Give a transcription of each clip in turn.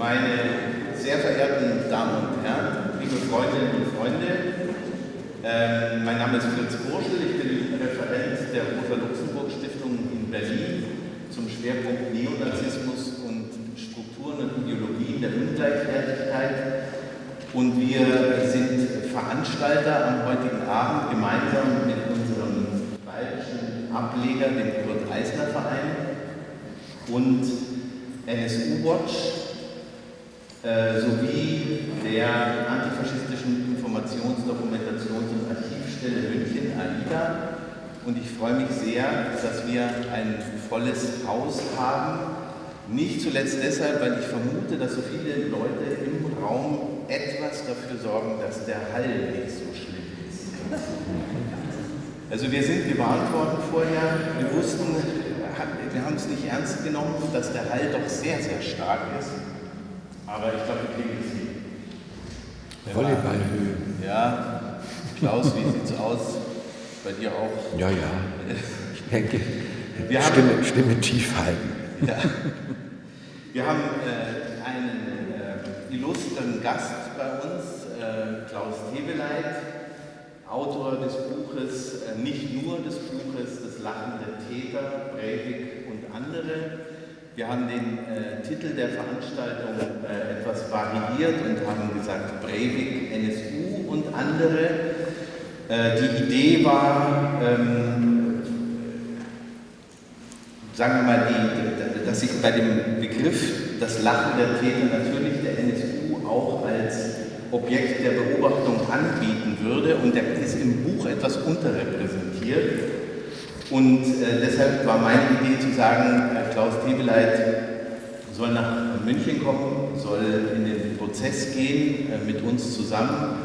meine sehr verehrten Damen und Herren, liebe Freundinnen und Freunde, ähm, mein Name ist Fritz Burschel, ich bin Referent der Rosa-Luxemburg-Stiftung in Berlin zum Schwerpunkt Neonazismus und Strukturen und Ideologien der Ungleichwertigkeit. Und wir sind Veranstalter am heutigen Abend gemeinsam mit unserem bayerischen Ableger, dem Kurt-Eisner-Verein und NSU Watch äh, sowie der antifaschistischen Informations-, Dokumentations- und Archivstelle München, AIDA. Und ich freue mich sehr, dass wir ein volles Haus haben. Nicht zuletzt deshalb, weil ich vermute, dass so viele Leute im Raum etwas dafür sorgen, dass der Hall nicht so schlimm ist. Also wir sind gewarnt worden vorher, wir wussten, wir haben es nicht ernst genommen, dass der Hall doch sehr, sehr stark ist. Aber ich glaube, wir kriegen es hin. Volleyballhöhe. Ja, Klaus, wie sieht es aus? Bei dir auch? Ja, ja. Ich denke, Wir haben- Stimme, Stimme tief halten. Ja. Wir haben äh, einen äh, illustren Gast bei uns, äh, Klaus Teweleit, Autor des Buches, äh, nicht nur des Buches, Das Lachen der Täter, Breivik und andere. Wir haben den äh, Titel der Veranstaltung äh, etwas variiert und haben gesagt Breivik, NSU und andere. Äh, die Idee war, ähm, sagen wir mal, die, dass sich bei dem Begriff das Lachen der Täter natürlich der NSU auch als Objekt der Beobachtung anbieten würde und der ist im Buch etwas unterrepräsentiert. Und äh, deshalb war meine Idee zu sagen, äh, Klaus Tebeleit soll nach München kommen, soll in den Prozess gehen äh, mit uns zusammen.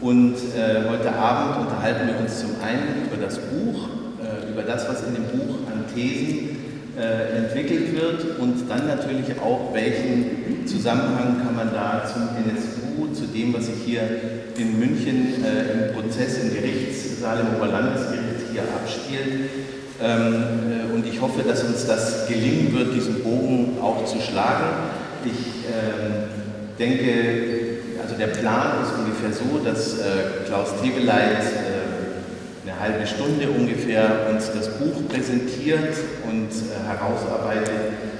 Und äh, heute Abend unterhalten wir uns zum einen über das Buch, äh, über das, was in dem Buch an Thesen äh, entwickelt wird und dann natürlich auch, welchen Zusammenhang kann man da zum NSU, zu dem, was sich hier in München im Prozess im Gerichtssaal im Oberlandesgericht hier abspielt. Ähm, äh, und ich hoffe, dass uns das gelingen wird, diesen Bogen auch zu schlagen. Ich ähm, denke, also der Plan ist ungefähr so, dass äh, Klaus Teweleit äh, eine halbe Stunde ungefähr uns das Buch präsentiert und äh, herausarbeitet,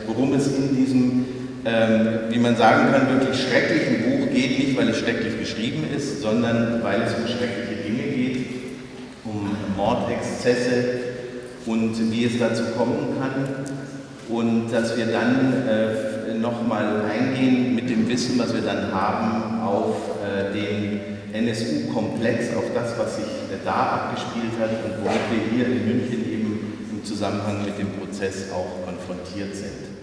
worum es in diesem, ähm, wie man sagen kann, wirklich schrecklichen Buch geht, nicht weil es schrecklich geschrieben ist, sondern weil es um schreckliche Mordexzesse und wie es dazu kommen kann und dass wir dann äh, nochmal eingehen mit dem Wissen, was wir dann haben, auf äh, den NSU-Komplex, auf das, was sich äh, da abgespielt hat und womit wir hier in München eben im Zusammenhang mit dem Prozess auch konfrontiert sind.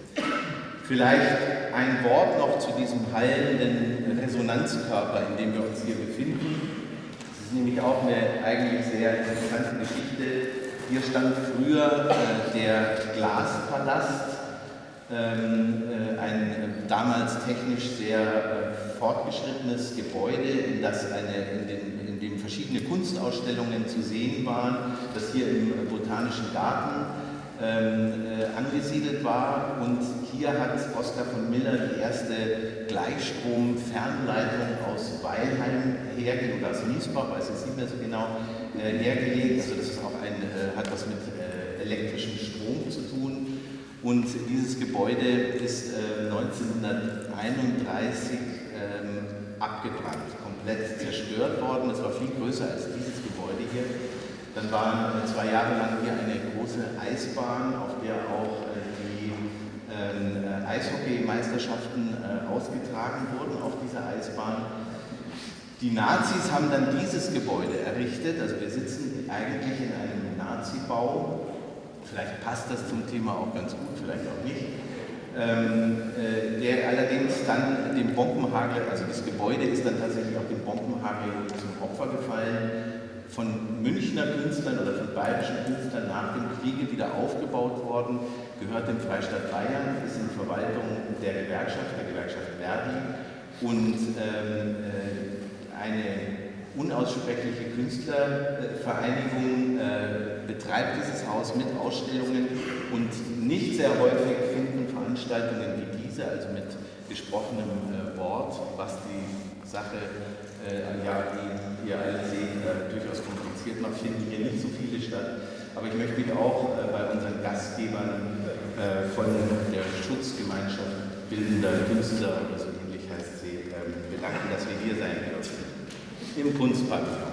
Vielleicht ein Wort noch zu diesem heilenden Resonanzkörper, in dem wir uns hier befinden. Ist nämlich auch eine eigentlich sehr interessante Geschichte. Hier stand früher äh, der Glaspalast, ähm, äh, ein äh, damals technisch sehr äh, fortgeschrittenes Gebäude, in, das eine, in, den, in dem verschiedene Kunstausstellungen zu sehen waren, das hier im Botanischen Garten ähm, äh, angesiedelt war. Und hier hat Oskar von Miller die erste Gleichstrom-Fernleitung aus Weilheim hergelegt, oder aus Miesbach, weiß ich nicht mehr so genau, äh, hergelegt. Also das ist auch ein, äh, hat was mit äh, elektrischem Strom zu tun. Und dieses Gebäude ist äh, 1931 ähm, abgebrannt, komplett zerstört worden. Es war viel größer als dieses Gebäude hier. Dann waren äh, zwei Jahre lang hier eine große Eisbahn, auf der auch äh, die ähm, äh, Eishockeymeisterschaften ausgetragen wurden auf dieser Eisbahn. Die Nazis haben dann dieses Gebäude errichtet, also wir sitzen eigentlich in einem Nazi-Bau. Vielleicht passt das zum Thema auch ganz gut, vielleicht auch nicht. Ähm, äh, der allerdings dann dem Bombenhagel, also das Gebäude ist dann tatsächlich auch dem Bombenhagel zum Opfer gefallen, von Münchner Künstlern oder von bayerischen Künstlern nach dem Kriege wieder aufgebaut worden, gehört dem Freistaat Bayern, ist in Verwaltung der Gewerkschaft, der Gewerkschaft Verdi und ähm, äh, eine unaussprechliche Künstlervereinigung äh, betreibt dieses Haus mit Ausstellungen und nicht sehr häufig finden Veranstaltungen wie diese, also mit gesprochenem äh, Wort, was die Sache, äh, ja, die ihr alle seht, äh, durchaus kompliziert macht, finden hier nicht so viele statt. Aber ich möchte mich auch äh, bei unseren Gastgebern von der Schutzgemeinschaft Bildender Künstler oder so ähnlich heißt sie, ähm, bedanken, dass wir hier sein dürfen im Kunstpavillon.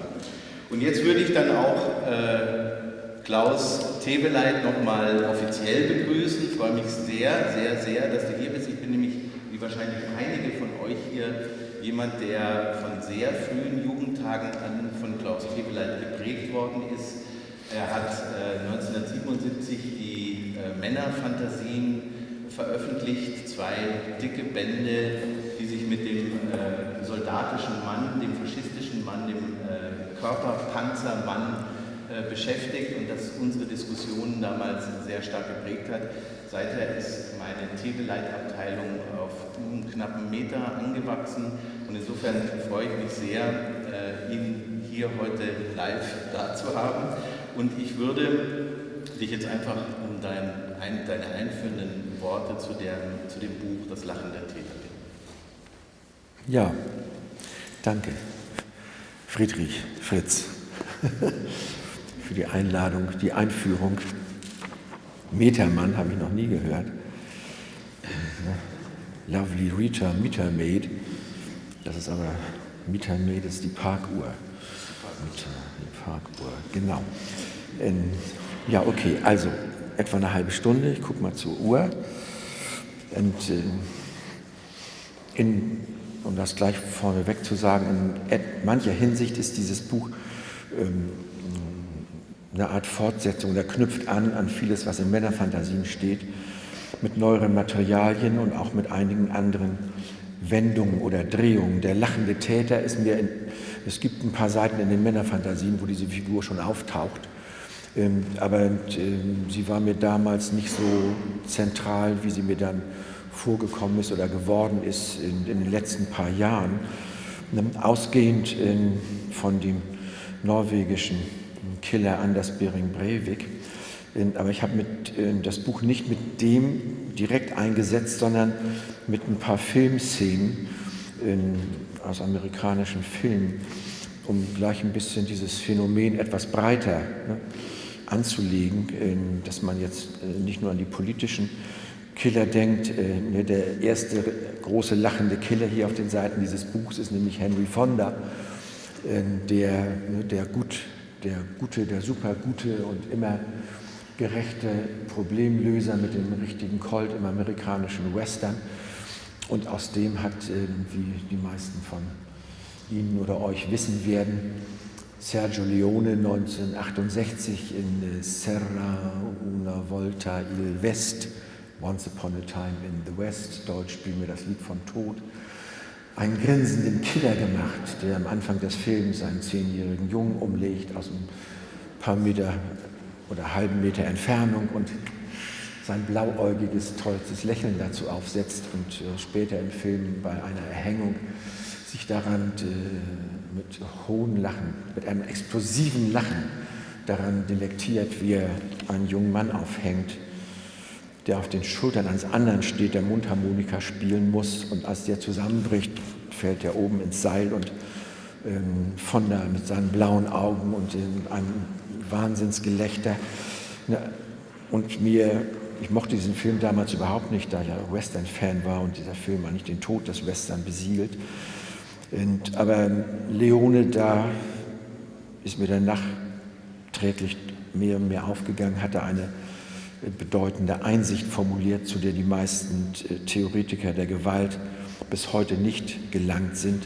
Und jetzt würde ich dann auch äh, Klaus Tebeleit nochmal offiziell begrüßen. Ich freue mich sehr, sehr, sehr, dass du hier bist. Ich bin nämlich, wie wahrscheinlich einige von euch hier, jemand, der von sehr frühen Jugendtagen an von Klaus Tebeleit geprägt worden ist. Er hat äh, 1977 die äh, Männerfantasien veröffentlicht, zwei dicke Bände, die sich mit dem äh, soldatischen Mann, dem faschistischen Mann, dem äh, Körperpanzermann äh, beschäftigt und das unsere Diskussionen damals sehr stark geprägt hat. Seither ist meine Tebeleitabteilung auf einen knappen Meter angewachsen und insofern freue ich mich sehr, äh, ihn hier heute live da zu haben. Und ich würde dich jetzt einfach um dein, ein, deine einführenden Worte zu, der, zu dem Buch Das Lachen der Täter bitten. Ja, danke, Friedrich, Fritz, für die Einladung, die Einführung. Metermann habe ich noch nie gehört. Lovely Rita Metermaid. Das ist aber, Metermaid ist die Parkuhr. Die Parkuhr, genau. Ähm, ja, okay, also etwa eine halbe Stunde. Ich gucke mal zur Uhr. Und äh, in, um das gleich vorneweg zu sagen, in mancher Hinsicht ist dieses Buch ähm, eine Art Fortsetzung, der knüpft an an vieles, was in Männerfantasien steht, mit neueren Materialien und auch mit einigen anderen Wendungen oder Drehungen. Der lachende Täter ist mir, in, es gibt ein paar Seiten in den Männerfantasien, wo diese Figur schon auftaucht, ähm, aber ähm, sie war mir damals nicht so zentral, wie sie mir dann vorgekommen ist oder geworden ist in, in den letzten paar Jahren. Ähm, ausgehend von dem norwegischen Killer Anders Bering Breivik. Aber ich habe das Buch nicht mit dem direkt eingesetzt, sondern mit ein paar Filmszenen aus amerikanischen Filmen, um gleich ein bisschen dieses Phänomen etwas breiter ne, anzulegen, dass man jetzt äh, nicht nur an die politischen Killer denkt. Äh, ne, der erste große lachende Killer hier auf den Seiten dieses Buchs ist nämlich Henry Fonda, der, ne, der gut der gute, der supergute und immer gerechte Problemlöser mit dem richtigen Colt im amerikanischen Western. Und aus dem hat, wie die meisten von Ihnen oder euch wissen werden, Sergio Leone 1968 in Serra una volta il West, Once Upon a Time in the West, Deutsch spielen wir das Lied von Tod, einen grinsenden Killer gemacht, der am Anfang des Films einen zehnjährigen Jungen umlegt aus ein paar Meter oder halben Meter Entfernung und sein blauäugiges, tollstes Lächeln dazu aufsetzt und äh, später im Film bei einer Erhängung sich daran äh, mit hohen Lachen, mit einem explosiven Lachen daran delektiert, wie er einen jungen Mann aufhängt, der auf den Schultern eines anderen steht, der Mundharmonika spielen muss und als der zusammenbricht, fällt er oben ins Seil und ähm, von da mit seinen blauen Augen und in einem Wahnsinnsgelächter. Und mir, ich mochte diesen Film damals überhaupt nicht, da ich ja Western-Fan war und dieser Film eigentlich den Tod des Western besiegelt. Und, aber Leone, da ist mir dann nachträglich mehr und mehr aufgegangen, hatte eine bedeutende Einsicht formuliert, zu der die meisten äh, Theoretiker der Gewalt bis heute nicht gelangt sind,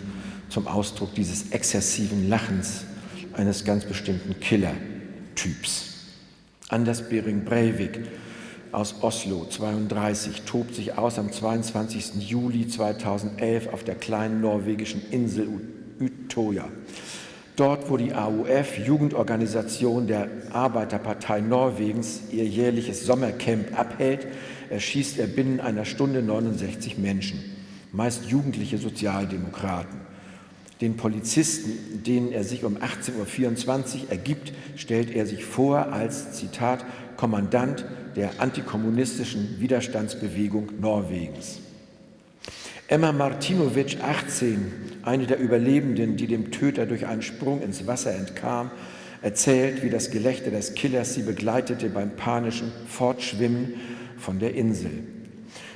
zum Ausdruck dieses exzessiven Lachens eines ganz bestimmten Killer-Typs. Anders Bering Breivik aus Oslo 32 tobt sich aus am 22. Juli 2011 auf der kleinen norwegischen Insel Utøya. Dort, wo die AUF, Jugendorganisation der Arbeiterpartei Norwegens, ihr jährliches Sommercamp abhält, erschießt er binnen einer Stunde 69 Menschen, meist jugendliche Sozialdemokraten. Den Polizisten, denen er sich um 18.24 Uhr ergibt, stellt er sich vor als, Zitat, Kommandant der antikommunistischen Widerstandsbewegung Norwegens. Emma Martinovic, 18, eine der Überlebenden, die dem Töter durch einen Sprung ins Wasser entkam, erzählt, wie das Gelächter des Killers sie begleitete beim panischen Fortschwimmen von der Insel.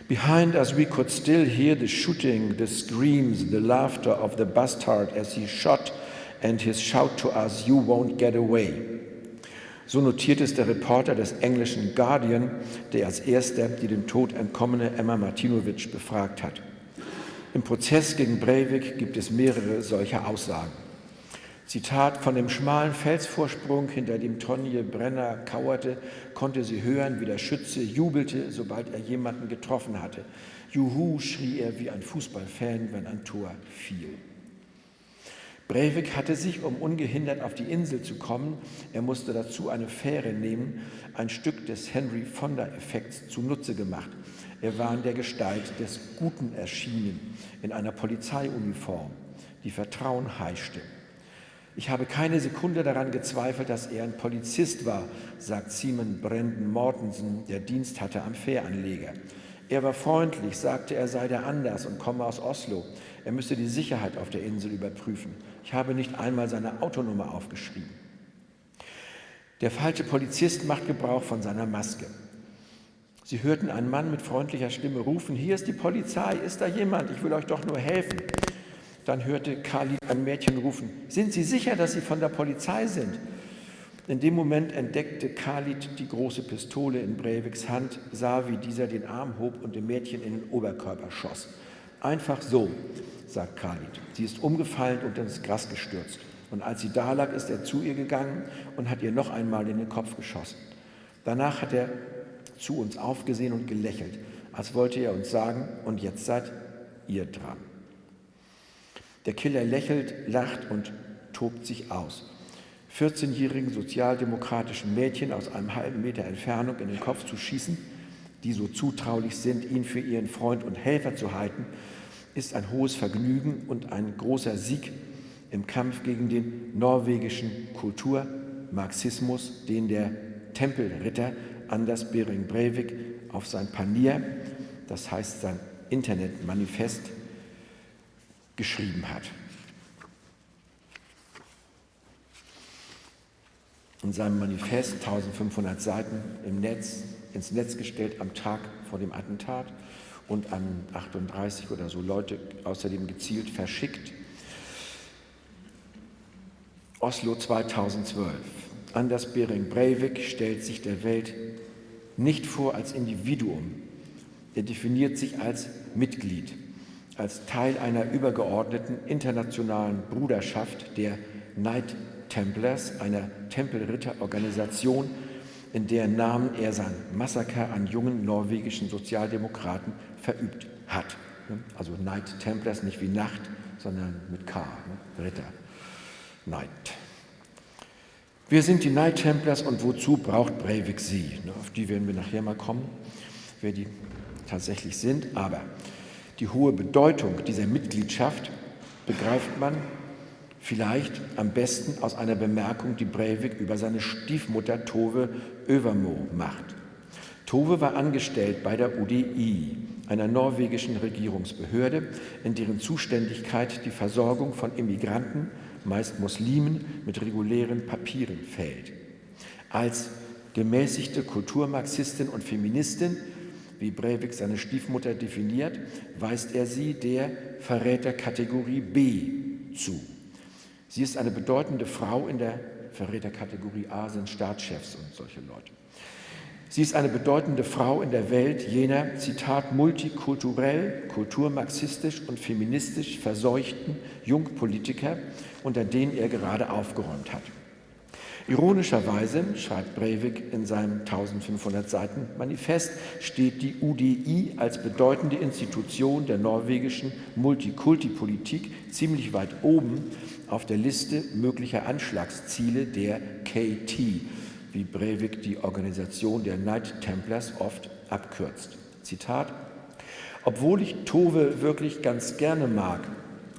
Behind us, we could still hear the shooting, the screams, the laughter of the bastard as he shot and his shout to us, You won't get away. So notiert es der Reporter des englischen Guardian, der als erster die dem Tod entkommene Emma Martinovic befragt hat. Im Prozess gegen Breivik gibt es mehrere solcher Aussagen. Zitat, von dem schmalen Felsvorsprung, hinter dem Tonje Brenner kauerte, konnte sie hören, wie der Schütze jubelte, sobald er jemanden getroffen hatte. Juhu, schrie er wie ein Fußballfan, wenn ein Tor fiel. Breivik hatte sich, um ungehindert auf die Insel zu kommen, er musste dazu eine Fähre nehmen, ein Stück des Henry Fonda-Effekts zunutze gemacht. Er war in der Gestalt des Guten erschienen, in einer Polizeiuniform, die Vertrauen heischte. Ich habe keine Sekunde daran gezweifelt, dass er ein Polizist war, sagt Simon Brandon Mortensen, der Dienst hatte am Fähranleger. Er war freundlich, sagte, er sei der Anders und komme aus Oslo. Er müsse die Sicherheit auf der Insel überprüfen. Ich habe nicht einmal seine Autonummer aufgeschrieben. Der falsche Polizist macht Gebrauch von seiner Maske. Sie hörten einen Mann mit freundlicher Stimme rufen, hier ist die Polizei, ist da jemand, ich will euch doch nur helfen. Dann hörte Khalid ein Mädchen rufen, sind Sie sicher, dass Sie von der Polizei sind? In dem Moment entdeckte Khalid die große Pistole in Breiviks Hand, sah, wie dieser den Arm hob und dem Mädchen in den Oberkörper schoss. Einfach so, sagt Khalid. Sie ist umgefallen und ins Gras gestürzt. Und als sie da lag, ist er zu ihr gegangen und hat ihr noch einmal in den Kopf geschossen. Danach hat er zu uns aufgesehen und gelächelt, als wollte er uns sagen, und jetzt seid ihr dran. Der Killer lächelt, lacht und tobt sich aus. 14-jährigen sozialdemokratischen Mädchen aus einem halben Meter Entfernung in den Kopf zu schießen, die so zutraulich sind, ihn für ihren Freund und Helfer zu halten, ist ein hohes Vergnügen und ein großer Sieg im Kampf gegen den norwegischen Kulturmarxismus, den der Tempelritter Anders Bering Breivik auf sein Panier, das heißt sein Internetmanifest, geschrieben hat. In seinem Manifest, 1500 Seiten im Netz, ins Netz gestellt am Tag vor dem Attentat und an 38 oder so Leute außerdem gezielt verschickt. Oslo 2012. Anders Bering Breivik stellt sich der Welt nicht vor als Individuum. Er definiert sich als Mitglied als Teil einer übergeordneten internationalen Bruderschaft der Knight Templars, einer Tempelritterorganisation, in deren Namen er sein Massaker an jungen norwegischen Sozialdemokraten verübt hat. Also Knight Templars nicht wie Nacht, sondern mit K, ne? Ritter. Knight. Wer sind die Knight Templars und wozu braucht Breivik sie? Auf die werden wir nachher mal kommen, wer die tatsächlich sind. Aber die hohe Bedeutung dieser Mitgliedschaft begreift man vielleicht am besten aus einer Bemerkung, die Breivik über seine Stiefmutter Tove Övermo macht. Tove war angestellt bei der UDI, einer norwegischen Regierungsbehörde, in deren Zuständigkeit die Versorgung von Immigranten, meist Muslimen, mit regulären Papieren fällt. Als gemäßigte Kulturmarxistin und Feministin wie Breivik seine Stiefmutter definiert, weist er sie der Verräterkategorie B zu. Sie ist eine bedeutende Frau in der Verräterkategorie A sind Staatschefs und solche Leute. Sie ist eine bedeutende Frau in der Welt jener, Zitat, multikulturell, kulturmarxistisch und feministisch verseuchten Jungpolitiker, unter denen er gerade aufgeräumt hat. Ironischerweise, schreibt Breivik in seinem 1500 Seiten Manifest, steht die UDI als bedeutende Institution der norwegischen Multikulti-Politik ziemlich weit oben auf der Liste möglicher Anschlagsziele der KT, wie Breivik die Organisation der Knight Templars oft abkürzt. Zitat, obwohl ich Tove wirklich ganz gerne mag,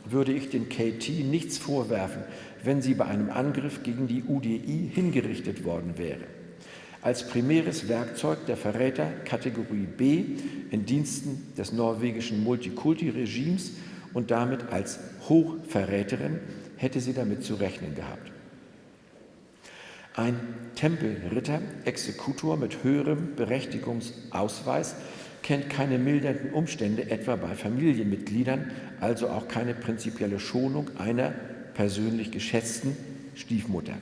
würde ich den KT nichts vorwerfen, wenn sie bei einem Angriff gegen die UDI hingerichtet worden wäre. Als primäres Werkzeug der Verräter Kategorie B in Diensten des norwegischen Multikulti-Regimes und damit als Hochverräterin hätte sie damit zu rechnen gehabt. Ein Tempelritter, Exekutor mit höherem Berechtigungsausweis kennt keine mildernden Umstände, etwa bei Familienmitgliedern, also auch keine prinzipielle Schonung einer persönlich geschätzten Stiefmutter.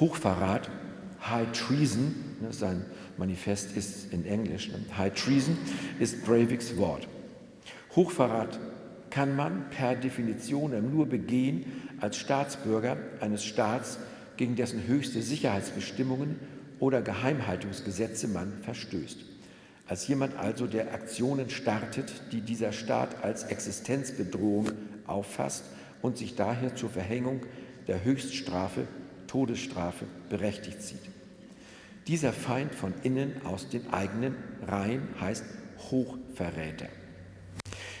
Hochverrat, High Treason, ne, sein Manifest ist in Englisch, ne, High Treason ist Breiviks Wort. Hochverrat kann man per Definition nur begehen als Staatsbürger eines Staats, gegen dessen höchste Sicherheitsbestimmungen oder Geheimhaltungsgesetze man verstößt. Als jemand also, der Aktionen startet, die dieser Staat als Existenzbedrohung auffasst und sich daher zur Verhängung der Höchststrafe, Todesstrafe, berechtigt sieht. Dieser Feind von innen aus den eigenen Reihen heißt Hochverräter.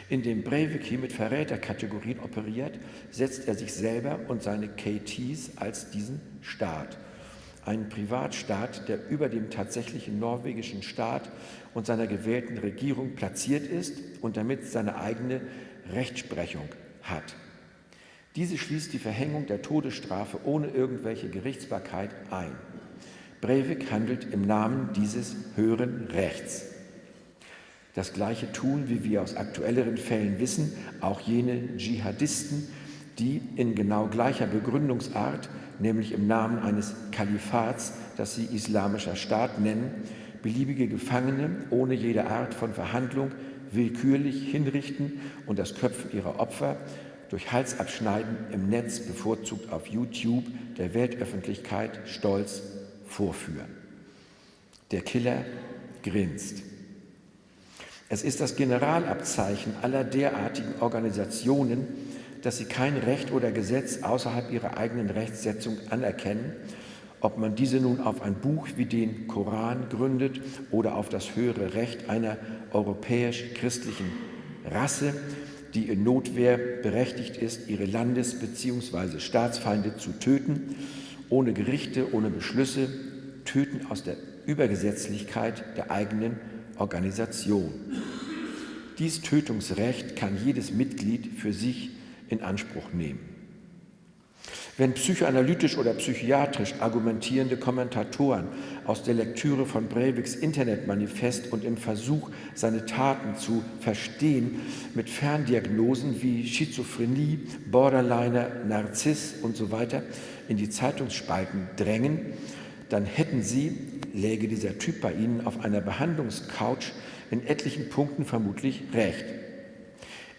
Indem Breivik hier mit Verräterkategorien operiert, setzt er sich selber und seine KTs als diesen Staat. Einen Privatstaat, der über dem tatsächlichen norwegischen Staat und seiner gewählten Regierung platziert ist und damit seine eigene Rechtsprechung hat. Diese schließt die Verhängung der Todesstrafe ohne irgendwelche Gerichtsbarkeit ein. Breivik handelt im Namen dieses höheren Rechts. Das Gleiche tun, wie wir aus aktuelleren Fällen wissen, auch jene Dschihadisten, die in genau gleicher Begründungsart, nämlich im Namen eines Kalifats, das sie Islamischer Staat nennen, beliebige Gefangene ohne jede Art von Verhandlung willkürlich hinrichten und das Köpfen ihrer Opfer durch Halsabschneiden im Netz bevorzugt auf YouTube der Weltöffentlichkeit stolz vorführen. Der Killer grinst. Es ist das Generalabzeichen aller derartigen Organisationen, dass sie kein Recht oder Gesetz außerhalb ihrer eigenen Rechtssetzung anerkennen, ob man diese nun auf ein Buch wie den Koran gründet oder auf das höhere Recht einer europäisch-christlichen Rasse, die in Notwehr berechtigt ist, ihre Landes- bzw. Staatsfeinde zu töten, ohne Gerichte, ohne Beschlüsse, töten aus der Übergesetzlichkeit der eigenen Organisation. Dies Tötungsrecht kann jedes Mitglied für sich in Anspruch nehmen. Wenn psychoanalytisch oder psychiatrisch argumentierende Kommentatoren aus der Lektüre von Breiviks Internetmanifest und im Versuch, seine Taten zu verstehen, mit Ferndiagnosen wie Schizophrenie, Borderliner, Narziss und so weiter in die Zeitungsspalten drängen, dann hätten sie, läge dieser Typ bei ihnen auf einer Behandlungscouch, in etlichen Punkten vermutlich recht.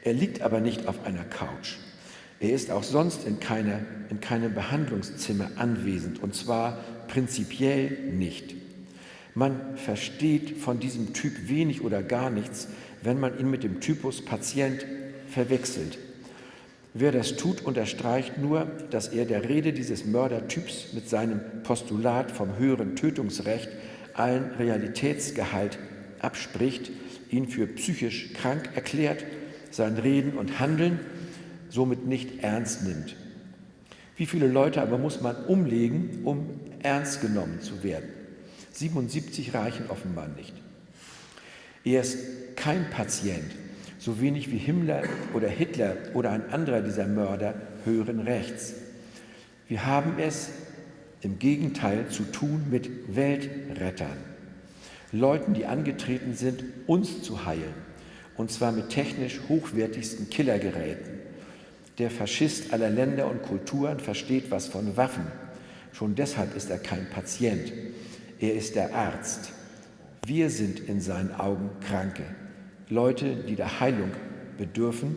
Er liegt aber nicht auf einer Couch. Er ist auch sonst in, keine, in keinem Behandlungszimmer anwesend, und zwar prinzipiell nicht. Man versteht von diesem Typ wenig oder gar nichts, wenn man ihn mit dem Typus Patient verwechselt. Wer das tut, unterstreicht nur, dass er der Rede dieses Mördertyps mit seinem Postulat vom höheren Tötungsrecht allen Realitätsgehalt abspricht, ihn für psychisch krank erklärt, sein Reden und Handeln somit nicht ernst nimmt. Wie viele Leute aber muss man umlegen, um ernst genommen zu werden? 77 reichen offenbar nicht. Er ist kein Patient, so wenig wie Himmler oder Hitler oder ein anderer dieser Mörder höheren Rechts. Wir haben es im Gegenteil zu tun mit Weltrettern, Leuten, die angetreten sind, uns zu heilen, und zwar mit technisch hochwertigsten Killergeräten. Der Faschist aller Länder und Kulturen versteht was von Waffen. Schon deshalb ist er kein Patient. Er ist der Arzt. Wir sind in seinen Augen Kranke. Leute, die der Heilung bedürfen,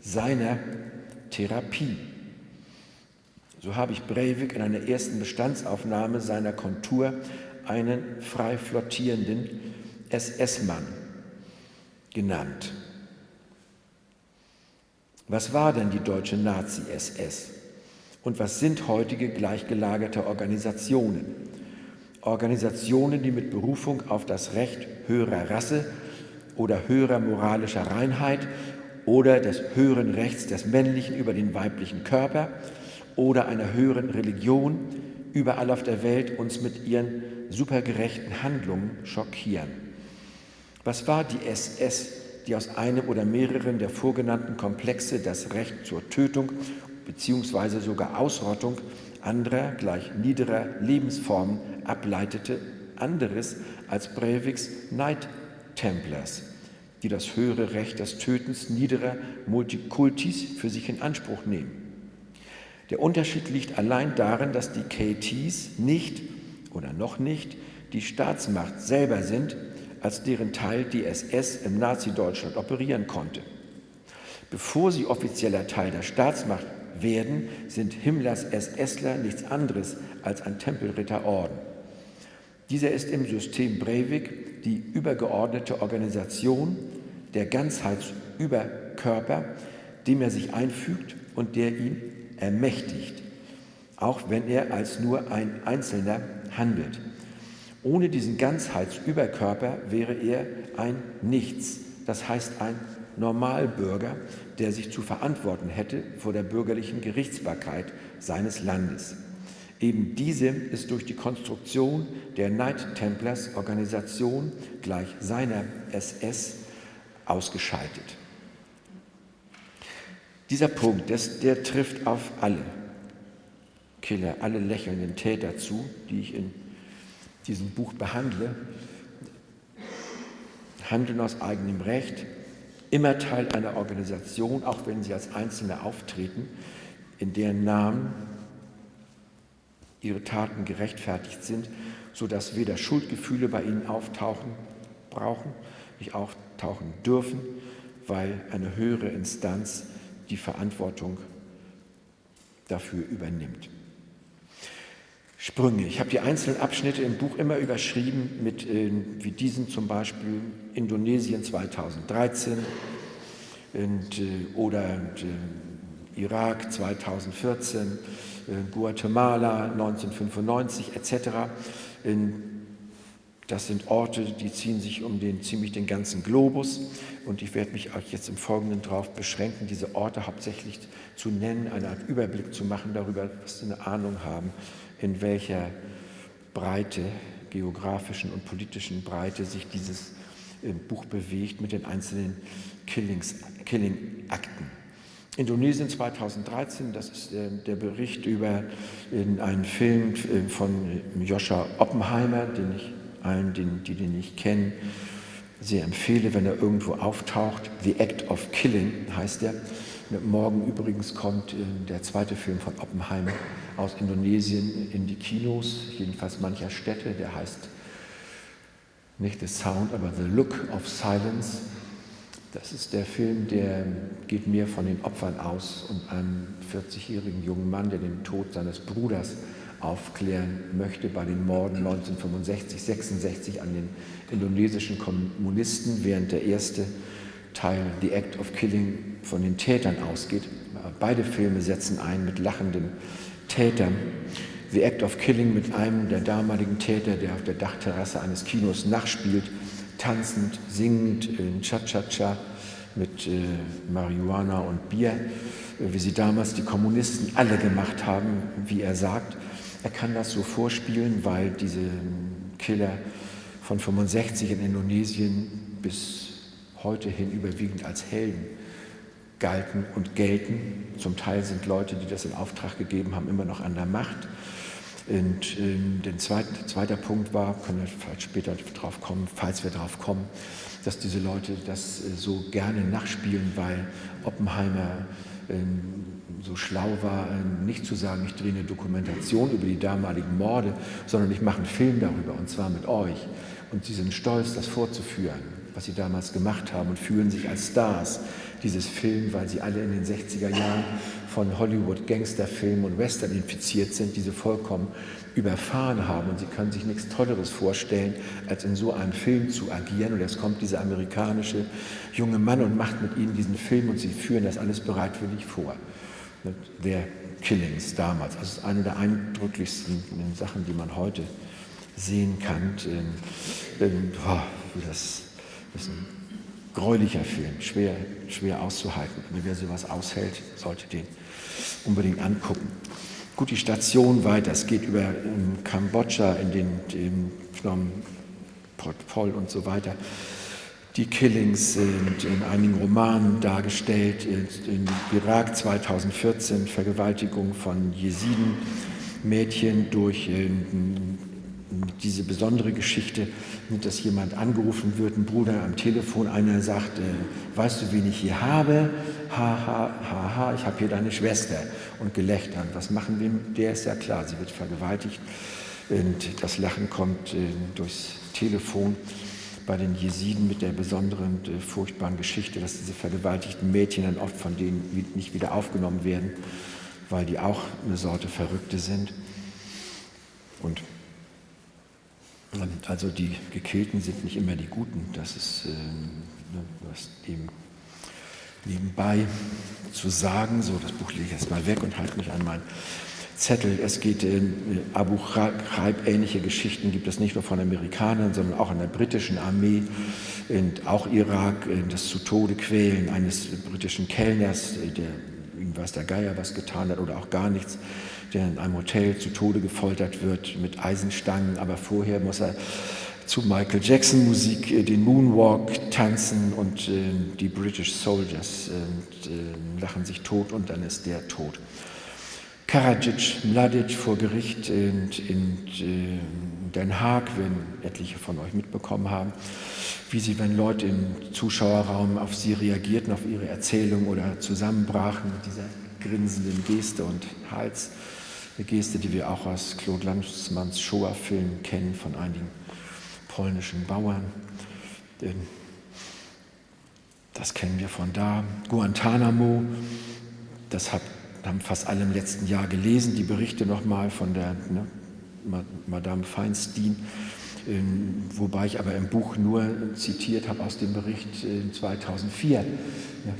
seiner Therapie. So habe ich Breivik in einer ersten Bestandsaufnahme seiner Kontur einen frei flottierenden SS-Mann genannt. Was war denn die deutsche Nazi-SS? Und was sind heutige gleichgelagerte Organisationen? Organisationen, die mit Berufung auf das Recht höherer Rasse oder höherer moralischer Reinheit oder des höheren Rechts des Männlichen über den weiblichen Körper oder einer höheren Religion überall auf der Welt uns mit ihren supergerechten Handlungen schockieren. Was war die SS, die aus einem oder mehreren der vorgenannten Komplexe das Recht zur Tötung bzw. sogar Ausrottung anderer, gleich niederer Lebensformen ableitete, anderes als Breiviks Knight Templars, die das höhere Recht des Tötens niederer Multikultis für sich in Anspruch nehmen. Der Unterschied liegt allein darin, dass die KTs nicht oder noch nicht die Staatsmacht selber sind, als deren Teil die SS im Nazi-Deutschland operieren konnte. Bevor sie offizieller Teil der Staatsmacht werden, sind Himmlers SSler nichts anderes als ein Tempelritterorden. Dieser ist im System Breivik die übergeordnete Organisation, der Ganzheitsüberkörper, dem er sich einfügt und der ihn ermächtigt, auch wenn er als nur ein Einzelner handelt. Ohne diesen Ganzheitsüberkörper wäre er ein Nichts, das heißt ein Normalbürger, der sich zu verantworten hätte vor der bürgerlichen Gerichtsbarkeit seines Landes. Eben diese ist durch die Konstruktion der Knight Templars Organisation gleich seiner SS ausgeschaltet. Dieser Punkt, das, der trifft auf alle Killer, alle lächelnden Täter zu, die ich in diesem Buch behandle. Handeln aus eigenem Recht, immer Teil einer Organisation, auch wenn sie als Einzelne auftreten, in deren Namen ihre Taten gerechtfertigt sind, sodass weder Schuldgefühle bei ihnen auftauchen brauchen, nicht auftauchen dürfen, weil eine höhere Instanz die Verantwortung dafür übernimmt. Sprünge. Ich habe die einzelnen Abschnitte im Buch immer überschrieben mit, äh, wie diesen zum Beispiel Indonesien 2013 und, äh, oder äh, Irak 2014, äh, Guatemala 1995 etc. Das sind Orte, die ziehen sich um den, ziemlich den ganzen Globus und ich werde mich euch jetzt im Folgenden darauf beschränken, diese Orte hauptsächlich zu nennen, eine Art Überblick zu machen darüber, was Sie eine Ahnung haben, in welcher Breite, geografischen und politischen Breite sich dieses äh, Buch bewegt mit den einzelnen Killing-Akten. Indonesien 2013, das ist der, der Bericht über einen Film äh, von Joscha Oppenheimer, den ich allen, die den nicht kennen, sehr empfehle, wenn er irgendwo auftaucht. The Act of Killing heißt er. Morgen übrigens kommt äh, der zweite Film von Oppenheimer aus Indonesien in die Kinos, jedenfalls mancher Städte. Der heißt nicht The Sound, aber The Look of Silence. Das ist der Film, der geht mehr von den Opfern aus und einem 40-jährigen jungen Mann, der den Tod seines Bruders aufklären möchte bei den Morden 1965, 66 an den indonesischen Kommunisten, während der erste Teil, The Act of Killing, von den Tätern ausgeht. Beide Filme setzen ein mit lachenden Tätern. The Act of Killing mit einem der damaligen Täter, der auf der Dachterrasse eines Kinos nachspielt, tanzend, singend, in Cha-Cha-Cha mit äh, Marihuana und Bier, äh, wie sie damals die Kommunisten alle gemacht haben, wie er sagt. Er kann das so vorspielen, weil diese Killer von 65 in Indonesien bis heute hin überwiegend als Helden galten und gelten. Zum Teil sind Leute, die das in Auftrag gegeben haben, immer noch an der Macht. Und äh, der zweite, zweiter Punkt war, können wir später drauf kommen, falls wir darauf kommen, dass diese Leute das äh, so gerne nachspielen, weil Oppenheimer äh, so schlau war, ähm, nicht zu sagen, ich drehe eine Dokumentation über die damaligen Morde, sondern ich mache einen Film darüber, und zwar mit euch. Und sie sind stolz, das vorzuführen, was sie damals gemacht haben und fühlen sich als Stars dieses Film, weil sie alle in den 60er Jahren von Hollywood Gangsterfilmen und Western infiziert sind, diese vollkommen überfahren haben. Und sie können sich nichts Tolleres vorstellen, als in so einem Film zu agieren. Und jetzt kommt dieser amerikanische junge Mann und macht mit ihnen diesen Film und sie führen das alles bereitwillig vor der Killings damals. Das ist eine der eindrücklichsten Sachen, die man heute sehen kann. Das, das gräulicher Film, schwer, schwer auszuhalten. Wer sowas aushält, sollte den unbedingt angucken. Gut, die Station weiter. Es geht über ähm, Kambodscha in den, Phnom Pol und so weiter. Die Killings sind in einigen Romanen dargestellt. In Irak 2014 Vergewaltigung von Jesiden, Mädchen durch ähm, diese besondere Geschichte, dass jemand angerufen wird, ein Bruder am Telefon, einer sagt, äh, weißt du, wen ich hier habe? Ha, ha, ha, ich habe hier deine Schwester. Und Gelächter. was machen wir? Der ist ja klar, sie wird vergewaltigt. Und das Lachen kommt äh, durchs Telefon bei den Jesiden mit der besonderen, äh, furchtbaren Geschichte, dass diese vergewaltigten Mädchen dann oft von denen nicht wieder aufgenommen werden, weil die auch eine Sorte Verrückte sind. Und also die Gekillten sind nicht immer die Guten, das ist äh, eben nebenbei zu sagen. So, das Buch lege ich jetzt mal weg und halte mich an meinen Zettel. Es geht in Abu Ghraib, ähnliche Geschichten gibt es nicht nur von Amerikanern, sondern auch in der britischen Armee und auch Irak, das zu Tode quälen eines britischen Kellners, der weiß der Geier was getan hat oder auch gar nichts der in einem Hotel zu Tode gefoltert wird mit Eisenstangen, aber vorher muss er zu Michael Jackson Musik äh, den Moonwalk tanzen und äh, die British Soldiers äh, lachen sich tot und dann ist der tot. Karadzic, Mladic vor Gericht in, in, in Den Haag, wenn etliche von euch mitbekommen haben, wie sie, wenn Leute im Zuschauerraum auf sie reagierten, auf ihre Erzählung oder zusammenbrachen mit dieser grinsenden Geste und Hals. Eine Geste, die wir auch aus Claude Lanzmanns Shoah-Film kennen von einigen polnischen Bauern. Das kennen wir von da. Guantanamo, das haben fast alle im letzten Jahr gelesen, die Berichte nochmal von der ne, Madame Feinstein ähm, wobei ich aber im Buch nur zitiert habe aus dem Bericht 2004, ja,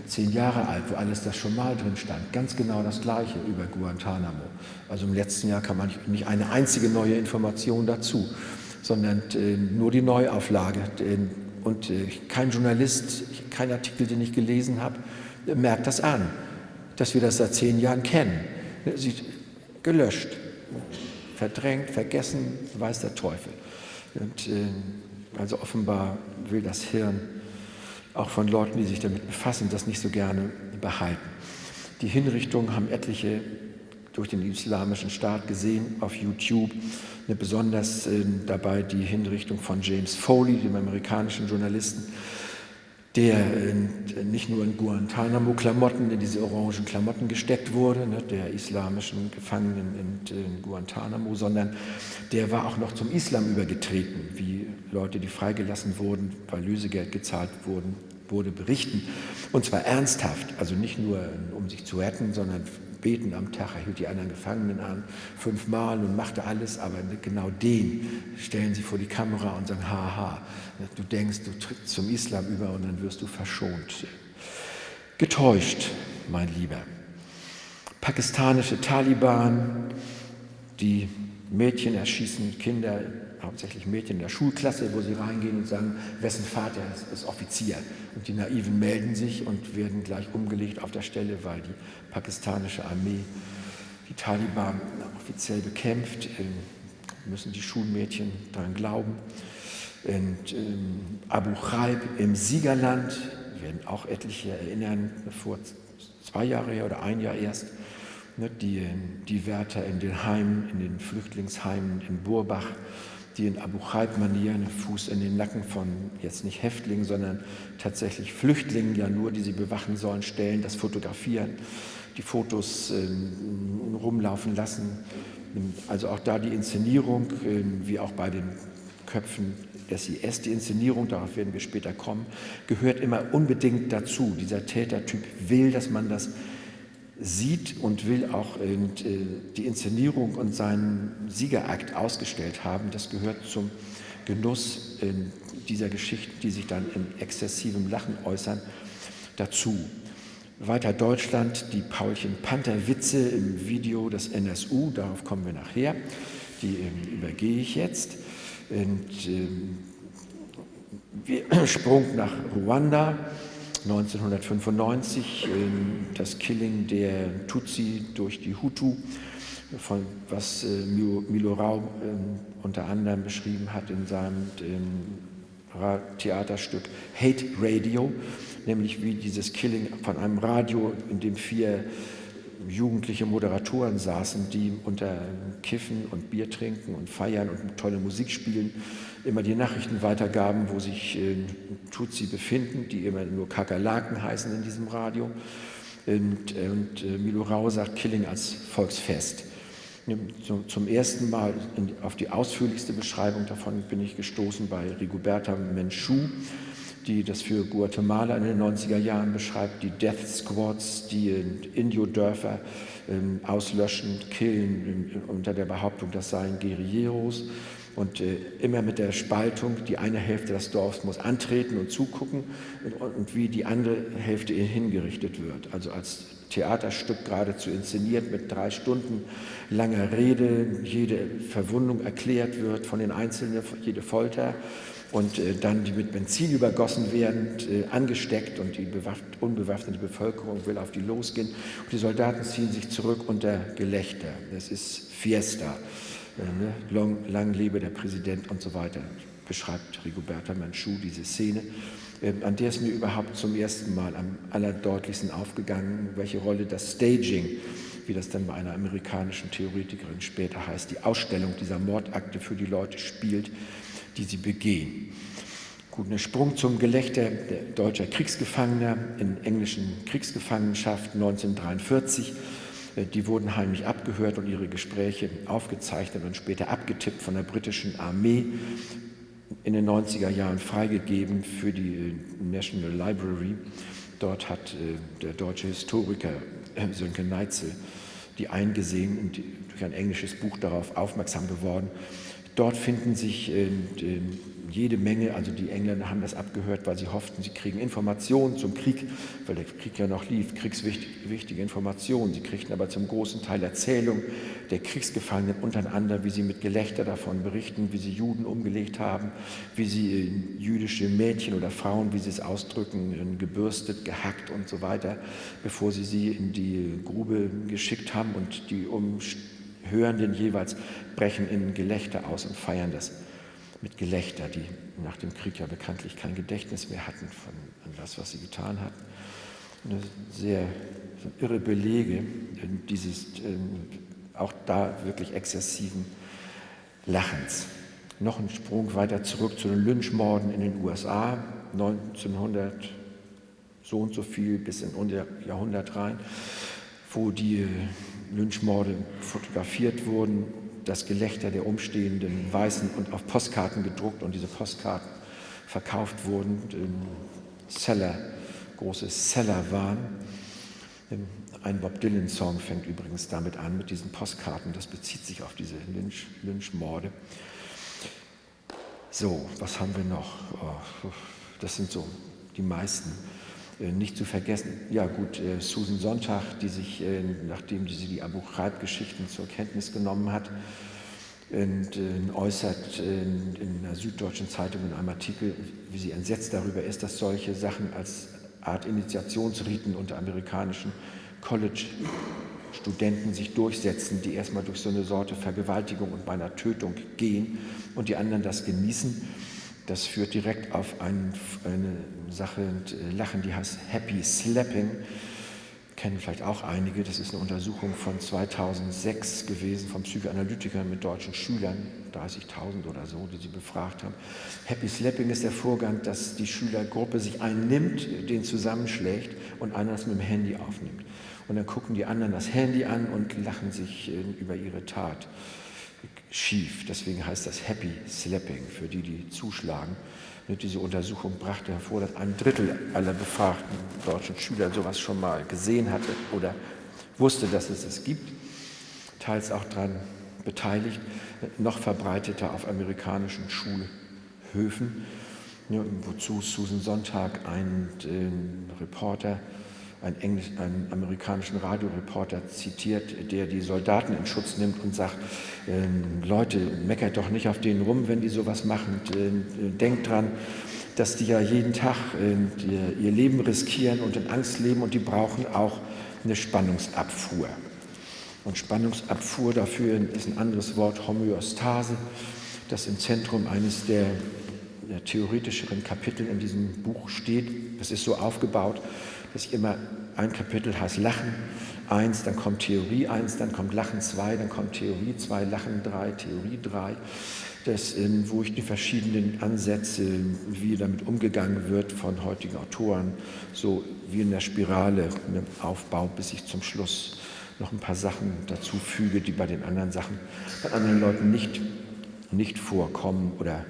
zehn Jahre alt, wo alles das schon mal drin stand. Ganz genau das Gleiche über Guantanamo. Also im letzten Jahr kam nicht eine einzige neue Information dazu, sondern äh, nur die Neuauflage. Und äh, kein Journalist, kein Artikel, den ich gelesen habe, merkt das an, dass wir das seit zehn Jahren kennen. Sie gelöscht, verdrängt, vergessen, weiß der Teufel. Und, äh, also offenbar will das Hirn auch von Leuten, die sich damit befassen, das nicht so gerne behalten. Die Hinrichtungen haben etliche durch den islamischen Staat gesehen auf YouTube. Eine besonders äh, dabei die Hinrichtung von James Foley, dem amerikanischen Journalisten, der nicht nur in Guantanamo-Klamotten, in diese orangen Klamotten gesteckt wurde, ne, der islamischen Gefangenen in, in, Guantanamo, sondern der war auch noch zum Islam übergetreten, wie Leute, die freigelassen wurden, weil Lösegeld gezahlt wurden, wurde berichten. Und zwar ernsthaft, also nicht nur um sich zu retten, sondern beten am Tag. Er hielt die anderen Gefangenen an, fünfmal und machte alles, aber genau den stellen sie vor die Kamera und sagen, haha, du denkst, du trittst zum Islam über und dann wirst du verschont. Getäuscht, mein Lieber. Pakistanische Taliban, die Mädchen erschießen, Kinder, hauptsächlich Mädchen in der Schulklasse, wo sie reingehen und sagen, wessen Vater ist, ist Offizier. Und die Naiven melden sich und werden gleich umgelegt auf der Stelle, weil die pakistanische Armee die Taliban offiziell bekämpft, ähm, müssen die Schulmädchen daran glauben. Und ähm, Abu Ghraib im Siegerland, werden auch etliche erinnern, vor zwei Jahren oder ein Jahr erst, ne, die, die Wärter in den Heimen, in den Flüchtlingsheimen in Burbach, die in Abu Ghraib-Manier einen Fuß in den Nacken von jetzt nicht Häftlingen, sondern tatsächlich Flüchtlingen ja nur, die sie bewachen sollen, stellen, das fotografieren die Fotos äh, rumlaufen lassen. Also auch da die Inszenierung, äh, wie auch bei den Köpfen des IS, die Inszenierung, darauf werden wir später kommen, gehört immer unbedingt dazu. Dieser Tätertyp will, dass man das sieht und will auch äh, die Inszenierung und seinen Siegerakt ausgestellt haben. Das gehört zum Genuss äh, dieser Geschichten, die sich dann in exzessivem Lachen äußern, dazu. Weiter Deutschland, die Paulchen-Panther-Witze im Video des NSU, darauf kommen wir nachher, die ähm, übergehe ich jetzt. Und, ähm, Sprung nach Ruanda 1995, das Killing der Tutsi durch die Hutu, von, was äh, Milo Rau ähm, unter anderem beschrieben hat in seinem Theaterstück Hate Radio, nämlich wie dieses Killing von einem Radio, in dem vier jugendliche Moderatoren saßen, die unter Kiffen und Bier trinken und feiern und tolle Musik spielen, immer die Nachrichten weitergaben, wo sich äh, Tutsi befinden, die immer nur Kakerlaken heißen in diesem Radio. Und, und äh, Milo Rau sagt Killing als Volksfest. Zum ersten Mal auf die ausführlichste Beschreibung davon bin ich gestoßen bei Rigoberta Menchú, die das für Guatemala in den 90er Jahren beschreibt, die Death Squads, die Indio-Dörfer ähm, auslöschen, killen, unter der Behauptung, das seien Guerilleros. Und äh, immer mit der Spaltung, die eine Hälfte des Dorfs muss antreten und zugucken und, und wie die andere Hälfte hingerichtet wird. Also als Theaterstück geradezu inszeniert mit drei Stunden langer Rede, jede Verwundung erklärt wird von den Einzelnen, jede Folter und äh, dann die mit Benzin übergossen werden, äh, angesteckt und die unbewaffnete Bevölkerung will auf die losgehen. Und die Soldaten ziehen sich zurück unter Gelächter. Das ist Fiesta. Äh, ne? Long, lang lebe der Präsident und so weiter, beschreibt Rigoberta Manchu diese Szene. An der ist mir überhaupt zum ersten Mal am allerdeutlichsten aufgegangen, welche Rolle das Staging, wie das dann bei einer amerikanischen Theoretikerin später heißt, die Ausstellung dieser Mordakte für die Leute spielt, die sie begehen. Gut, ein Sprung zum Gelächter deutscher Kriegsgefangener in englischen Kriegsgefangenschaften 1943. Äh, die wurden heimlich abgehört und ihre Gespräche aufgezeichnet und später abgetippt von der britischen Armee in den 90er Jahren freigegeben für die äh, National Library. Dort hat äh, der deutsche Historiker äh, Sönke Neitzel die eingesehen und durch ein englisches Buch darauf aufmerksam geworden. Dort finden sich jede Menge, also die Engländer haben das abgehört, weil sie hofften, sie kriegen Informationen zum Krieg, weil der Krieg ja noch lief, kriegswichtige Informationen. Sie kriegten aber zum großen Teil Erzählungen der Kriegsgefangenen untereinander, wie sie mit Gelächter davon berichten, wie sie Juden umgelegt haben, wie sie äh, jüdische Mädchen oder Frauen, wie sie es ausdrücken, gebürstet, gehackt und so weiter, bevor sie sie in die Grube geschickt haben und die Umhörenden jeweils brechen in Gelächter aus und feiern das mit Gelächter, die nach dem Krieg ja bekanntlich kein Gedächtnis mehr hatten von das, was sie getan hatten. Eine sehr irre Belege dieses ähm, auch da wirklich exzessiven Lachens. Noch ein Sprung weiter zurück zu den Lynchmorden in den USA, 1900 so und so viel bis in unser Jahrhundert rein, wo die Lynchmorde fotografiert wurden das Gelächter der umstehenden Weißen und auf Postkarten gedruckt und diese Postkarten verkauft wurden, Seller, große Seller waren. Ein Bob Dylan-Song fängt übrigens damit an, mit diesen Postkarten. Das bezieht sich auf diese Lynch, Lynchmorde. So, was haben wir noch? Oh, das sind so die meisten. Äh, nicht zu vergessen, ja gut, äh, Susan Sonntag, die sich, äh, nachdem sie die Abu Ghraib-Geschichten zur Kenntnis genommen hat, äußert in, in der Süddeutschen Zeitung in einem Artikel, wie sie entsetzt darüber ist, dass solche Sachen als Art Initiationsriten unter amerikanischen College-Studenten sich durchsetzen, die erstmal durch so eine Sorte Vergewaltigung und beinahe Tötung gehen und die anderen das genießen. Das führt direkt auf ein, eine Sache äh, Lachen, die heißt Happy Slapping. Kennen vielleicht auch einige. Das ist eine Untersuchung von 2006 gewesen von Psychoanalytikern mit deutschen Schülern, 30.000 oder so, die sie befragt haben. Happy Slapping ist der Vorgang, dass die Schülergruppe sich einen nimmt, den zusammenschlägt und einer das mit dem Handy aufnimmt. Und dann gucken die anderen das Handy an und lachen sich äh, über ihre Tat schief. Deswegen heißt das Happy Slapping für die, die zuschlagen. Diese Untersuchung brachte hervor, dass ein Drittel aller befragten deutschen Schüler sowas schon mal gesehen hatte oder wusste, dass es es gibt, teils auch daran beteiligt, noch verbreiteter auf amerikanischen Schulhöfen, wozu Susan Sonntag, ein äh, Reporter, einen, Englisch, einen amerikanischen Radioreporter zitiert, der die Soldaten in Schutz nimmt und sagt, äh, Leute, meckert doch nicht auf denen rum, wenn die sowas machen. Äh, denkt dran, dass die ja jeden Tag äh, ihr Leben riskieren und in Angst leben und die brauchen auch eine Spannungsabfuhr. Und Spannungsabfuhr dafür ist ein anderes Wort, Homöostase, das im Zentrum eines der, der theoretischeren Kapitel in diesem Buch steht. Das ist so aufgebaut, ich immer ein Kapitel heißt Lachen, eins, dann kommt Theorie eins, dann kommt Lachen zwei, dann kommt Theorie zwei, Lachen drei, Theorie drei. Das, wo ich die verschiedenen Ansätze, wie damit umgegangen wird von heutigen Autoren, so wie in der Spirale ne, aufbaue, bis ich zum Schluss noch ein paar Sachen dazu füge, die bei den anderen Sachen, bei anderen Leuten nicht, nicht vorkommen oder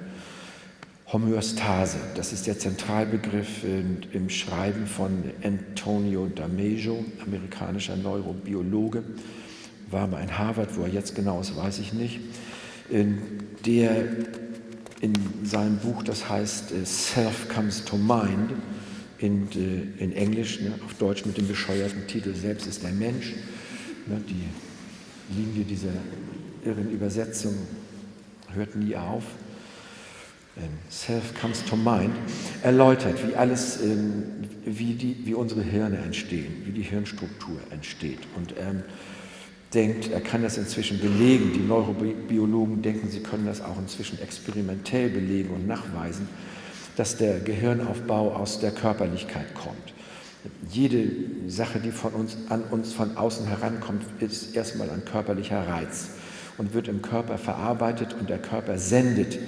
Homöostase, das ist der Zentralbegriff im Schreiben von Antonio Damejo, amerikanischer Neurobiologe, war mal in Harvard, wo er jetzt genau ist, weiß ich nicht der in seinem Buch, das heißt äh, Self Comes to Mind, in, äh, in Englisch, ne, auf Deutsch mit dem bescheuerten Titel Selbst ist der Mensch, ne, die Linie dieser irren Übersetzung hört nie auf. Ähm, Self comes to mind, erläutert, wie alles, ähm, wie, die, wie unsere Hirne entstehen, wie die Hirnstruktur entsteht. Und ähm, denkt, er kann das inzwischen belegen. Die Neurobiologen denken, sie können das auch inzwischen experimentell belegen und nachweisen, dass der Gehirnaufbau aus der Körperlichkeit kommt. Jede Sache, die von uns, an uns von außen herankommt, ist erstmal ein körperlicher Reiz und wird im Körper verarbeitet und der Körper sendet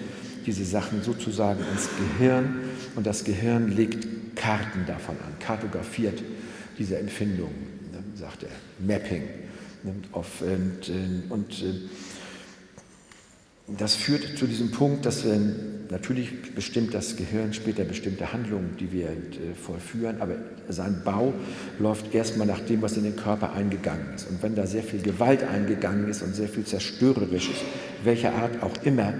diese Sachen sozusagen ins Gehirn und das Gehirn legt Karten davon an, kartografiert diese Empfindungen, sagt er, Mapping nimmt auf. Und, äh, und äh, das führt zu diesem Punkt, dass wir natürlich bestimmt das Gehirn später bestimmte Handlungen, die wir äh, vollführen, aber sein Bau läuft erstmal nach dem, was in den Körper eingegangen ist. Und wenn da sehr viel Gewalt eingegangen ist und sehr viel Zerstörerisches, welcher Art auch immer,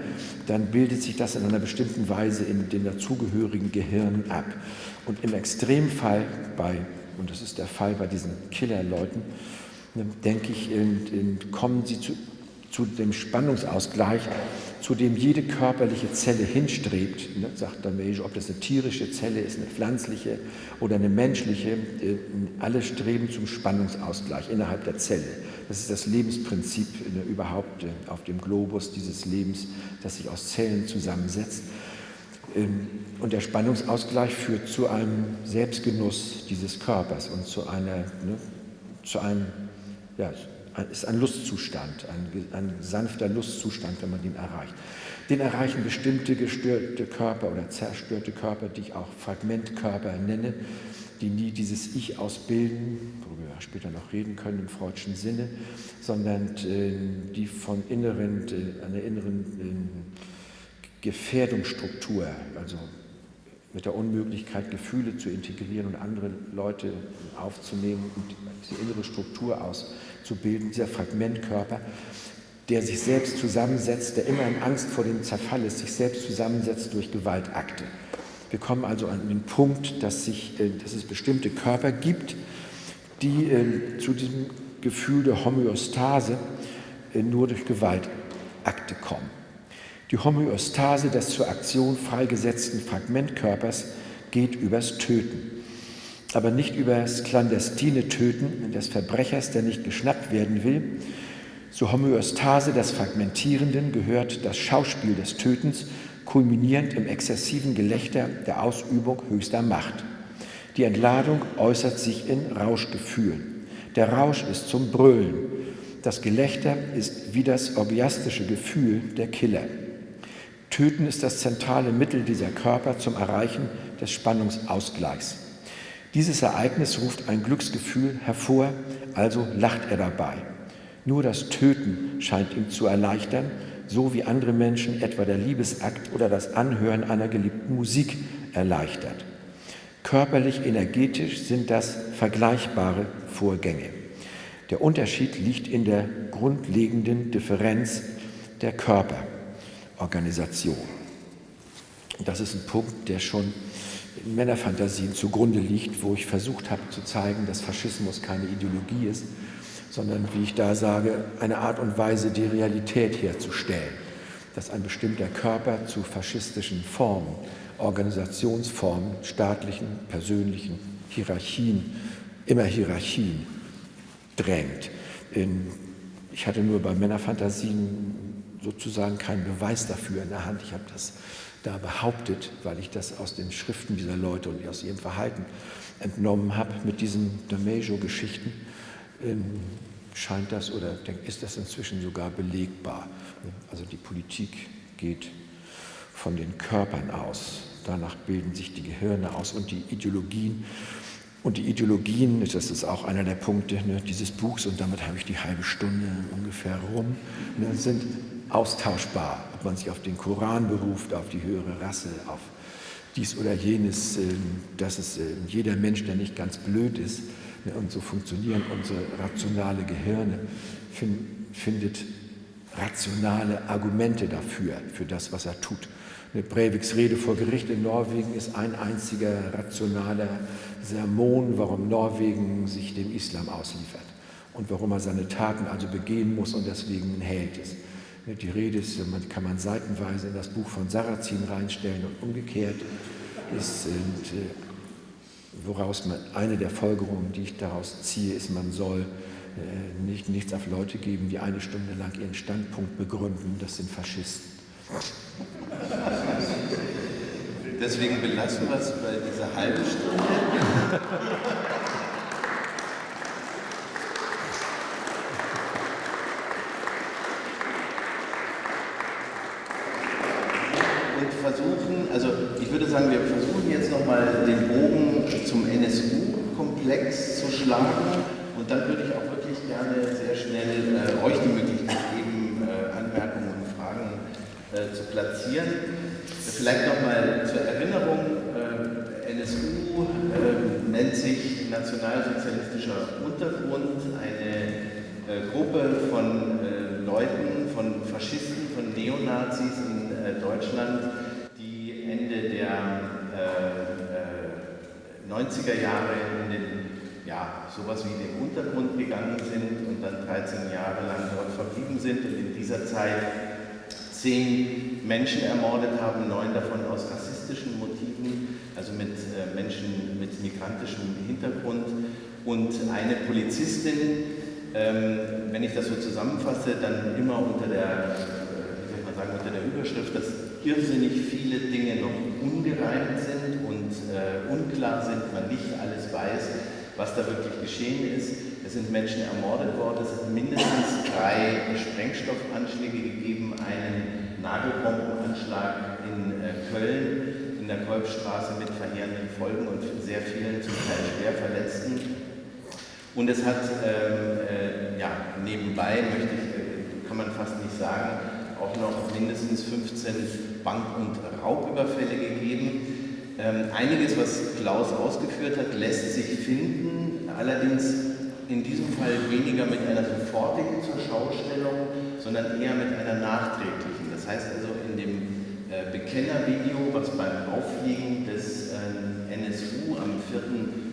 dann bildet sich das in einer bestimmten Weise in den dazugehörigen Gehirnen ab. Und im Extremfall bei, und das ist der Fall bei diesen Killerleuten, denke ich, kommen sie zu, zu dem Spannungsausgleich, zu dem jede körperliche Zelle hinstrebt, ne, sagt Damage, ob das eine tierische Zelle ist, eine pflanzliche oder eine menschliche, äh, alle streben zum Spannungsausgleich innerhalb der Zelle. Das ist das Lebensprinzip überhaupt äh, auf dem Globus dieses Lebens, das sich aus Zellen zusammensetzt. Ähm, und der Spannungsausgleich führt zu einem Selbstgenuss dieses Körpers und zu, einer, ne, zu einem ja, ist ein Lustzustand, ein, ein, sanfter Lustzustand, wenn man den erreicht. Den erreichen bestimmte gestörte Körper oder zerstörte Körper, die ich auch Fragmentkörper nenne, die nie dieses Ich ausbilden, worüber wir später noch reden können im freudschen Sinne, sondern äh, die von inneren, äh, einer inneren äh, Gefährdungsstruktur, also mit der Unmöglichkeit, Gefühle zu integrieren und andere Leute aufzunehmen und diese innere Struktur auszubilden, dieser Fragmentkörper, der sich selbst zusammensetzt, der immer in Angst vor dem Zerfall ist, sich selbst zusammensetzt durch Gewaltakte. Wir kommen also an den Punkt, dass, sich, äh, dass es bestimmte Körper gibt, die äh, zu diesem Gefühl der Homöostase äh, nur durch Gewaltakte kommen. Die Homöostase des zur Aktion freigesetzten Fragmentkörpers geht übers Töten. Aber nicht über das clandestine Töten des Verbrechers, der nicht geschnappt werden will. Zur Homöostase des Fragmentierenden gehört das Schauspiel des Tötens, kulminierend im exzessiven Gelächter der Ausübung höchster Macht. Die Entladung äußert sich in Rauschgefühlen. Der Rausch ist zum Brüllen. Das Gelächter ist wie das orgiastische Gefühl der Killer. Töten ist das zentrale Mittel dieser Körper zum Erreichen des Spannungsausgleichs. Dieses Ereignis ruft ein Glücksgefühl hervor, also lacht er dabei. Nur das Töten scheint ihm zu erleichtern, so wie andere Menschen etwa der Liebesakt oder das Anhören einer geliebten Musik erleichtert. Körperlich energetisch sind das vergleichbare Vorgänge. Der Unterschied liegt in der grundlegenden Differenz der Körper. Organisation. Das ist ein Punkt, der schon in Männerfantasien zugrunde liegt, wo ich versucht habe zu zeigen, dass Faschismus keine Ideologie ist, sondern, wie ich da sage, eine Art und Weise, die Realität herzustellen, dass ein bestimmter Körper zu faschistischen Formen Organisationsformen, staatlichen, persönlichen Hierarchien, immer Hierarchien drängt. Ich hatte nur bei Männerfantasien sozusagen keinen Beweis dafür in der Hand. Ich habe das da behauptet, weil ich das aus den Schriften dieser Leute und aus ihrem Verhalten entnommen habe. Mit diesen Damejo-Geschichten ähm, scheint das oder ist das inzwischen sogar belegbar. Also die Politik geht von den Körpern aus. Danach bilden sich die Gehirne aus und die Ideologien. Und die Ideologien, das ist auch einer der Punkte ne, dieses Buchs, und damit habe ich die halbe Stunde ungefähr rum, ne, sind austauschbar, ob man sich auf den Koran beruft, auf die höhere Rasse, auf dies oder jenes, ähm, dass es ähm, jeder Mensch, der nicht ganz blöd ist, ne, und so funktionieren unsere rationale Gehirne, findet rationale Argumente dafür, für das, was er tut. Mit Breiviks Rede vor Gericht in Norwegen ist ein einziger rationaler Sermon, warum Norwegen sich dem Islam ausliefert und warum er seine Taten also begehen muss und deswegen ein Held ist. Die Rede ist, man kann man seitenweise in das Buch von Sarrazin reinstellen und umgekehrt ist, und, äh, woraus man, eine der Folgerungen, die ich daraus ziehe, ist, man soll äh, nicht, nichts auf Leute geben, die eine Stunde lang ihren Standpunkt begründen, das sind Faschisten. Deswegen belassen wir es bei dieser halben Stunde. Und versuchen, also ich würde sagen, wir versuchen jetzt nochmal den Bogen zum NSU-Komplex zu schlagen und dann würde ich auch wirklich gerne sehr schnell äh, euch die Möglichkeit geben, äh, Anmerkungen und Fragen äh, zu platzieren. Vielleicht nochmal zur Erinnerung, äh, NSU äh, nennt sich Nationalsozialistischer Untergrund, eine äh, Gruppe von Leuten, von Faschisten, von Neonazis in Deutschland, die Ende der 90er Jahre in den ja, sowas wie den Untergrund gegangen sind und dann 13 Jahre lang dort verblieben sind und in dieser Zeit zehn Menschen ermordet haben, neun davon aus rassistischen Motiven, also mit äh, Menschen mit migrantischem Hintergrund und eine Polizistin, ähm, wenn ich das so zusammenfasse, dann immer unter der, äh, wie soll man sagen, unter der Überschrift, dass irrsinnig viele Dinge noch ungereimt sind und äh, unklar sind, man nicht alles weiß was da wirklich geschehen ist. Sind Menschen ermordet worden, es hat mindestens drei Sprengstoffanschläge gegeben, einen Nagelbombenanschlag in äh, Köln, in der Kolbstraße mit verheerenden Folgen und sehr vielen zum Teil schwer Verletzten. Und es hat ähm, äh, ja, nebenbei, möchte ich, äh, kann man fast nicht sagen, auch noch mindestens 15 Bank- und Raubüberfälle gegeben. Ähm, einiges, was Klaus ausgeführt hat, lässt sich finden, allerdings in diesem Fall weniger mit einer sofortigen Zurschaustellung, sondern eher mit einer nachträglichen. Das heißt also in dem äh, Bekennervideo, was beim Auffliegen des äh, NSU am 4.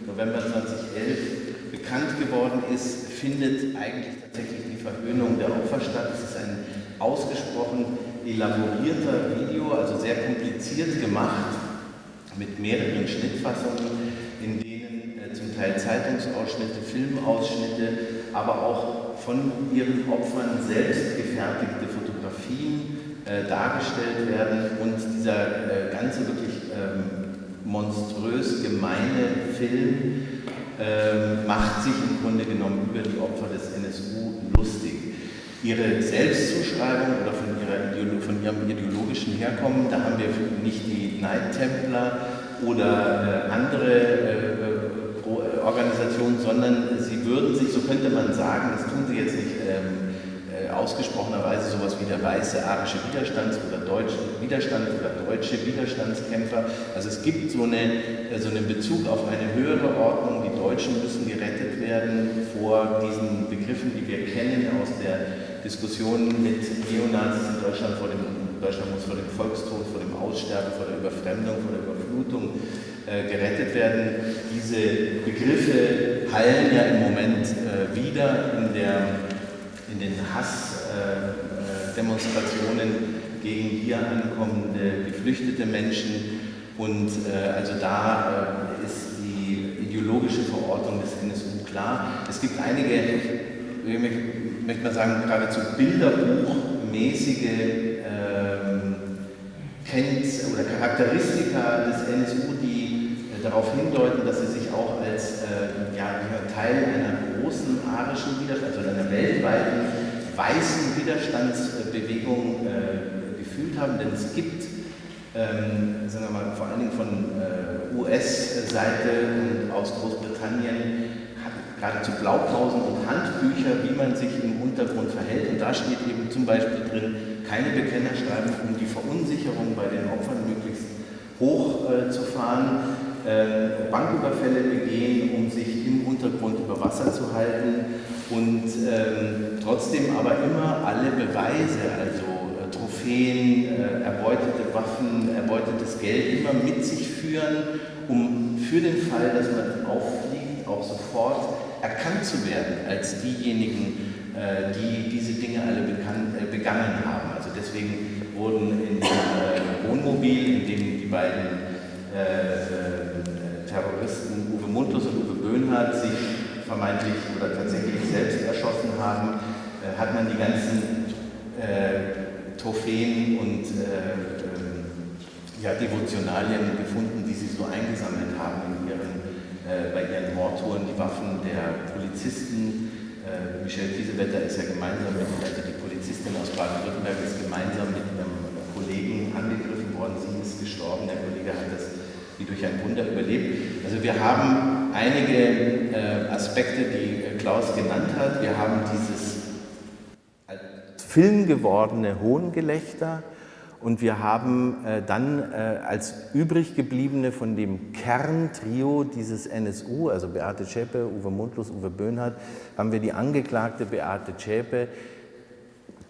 November 2011 bekannt geworden ist, findet eigentlich tatsächlich die Verhöhnung der Opfer statt. Es ist ein ausgesprochen elaborierter Video, also sehr kompliziert gemacht mit mehreren Schnittfassungen, zum Teil Zeitungsausschnitte, Filmausschnitte, aber auch von ihren Opfern selbst gefertigte Fotografien äh, dargestellt werden und dieser äh, ganze wirklich ähm, monströs gemeine Film ähm, macht sich im Grunde genommen über die Opfer des NSU lustig. Ihre Selbstzuschreibung oder von, ihrer, von ihrem ideologischen Herkommen, da haben wir nicht die Night Templar oder äh, andere äh, äh, Organisationen, sondern sie würden sich, so könnte man sagen, das tun sie jetzt nicht ähm, äh, ausgesprochenerweise, sowas wie der weiße arische Widerstands- oder deutsche Widerstand oder deutsche Widerstandskämpfer. Also es gibt so, eine, äh, so einen Bezug auf eine höhere Ordnung, die Deutschen müssen gerettet werden vor diesen Begriffen, die wir kennen aus der Diskussionen mit Neonazis in Deutschland, vor dem, Deutschland muss vor dem Volkstod, vor dem Aussterben, vor der Überfremdung, vor der Überflutung äh, gerettet werden. Diese Begriffe hallen ja im Moment äh, wieder in, der, in den Hassdemonstrationen äh, äh gegen hier ankommende geflüchtete Menschen. Und also da ist die ideologische Verortung des NSU klar. Es gibt einige, ich möchte mal sagen, geradezu bilderbuchmäßige ähm, Kennt oder Charakteristika des NSU, darauf hindeuten, dass sie sich auch als äh, ja, Teil einer großen arischen Widerstand, also einer weltweiten weißen Widerstandsbewegung äh, gefühlt haben. Denn es gibt ähm, sagen wir mal, vor allen Dingen von äh, US-Seite und aus Großbritannien geradezu Blaupausen und Handbücher, wie man sich im Untergrund verhält. Und da steht eben zum Beispiel drin, keine Bekenner schreiben, um die Verunsicherung bei den Opfern möglichst hoch äh, äh, Banküberfälle begehen, um sich im Untergrund über Wasser zu halten und ähm, trotzdem aber immer alle Beweise, also Trophäen, äh, erbeutete Waffen, erbeutetes Geld immer mit sich führen, um für den Fall, dass man auffliegt, auch sofort erkannt zu werden als diejenigen, äh, die diese Dinge alle bekannt, äh, begangen haben. Also deswegen wurden in dem Wohnmobil, in dem die beiden Terroristen Uwe Mundlos und Uwe Böhnhardt sich vermeintlich oder tatsächlich selbst erschossen haben, hat man die ganzen Trophäen und äh, ähm, ja, Devotionalien gefunden, die sie so eingesammelt haben in ihren, äh, bei ihren Mordtouren, die Waffen der Polizisten. Äh, Michel Kiesewetter ist ja gemeinsam mit, also die Polizistin aus Baden-Württemberg ist gemeinsam mit einem Kollegen angegriffen worden, sie ist gestorben, der Kollege hat das wie durch ein Wunder überlebt. Also wir haben einige äh, Aspekte, die äh, Klaus genannt hat. Wir haben dieses Film gewordene Hohngelächter und wir haben äh, dann als übrig gebliebene von dem Kerntrio dieses NSU, also Beate Zschäpe, Uwe Mundlos, Uwe Böhnhardt, haben wir die Angeklagte Beate Zschäpe,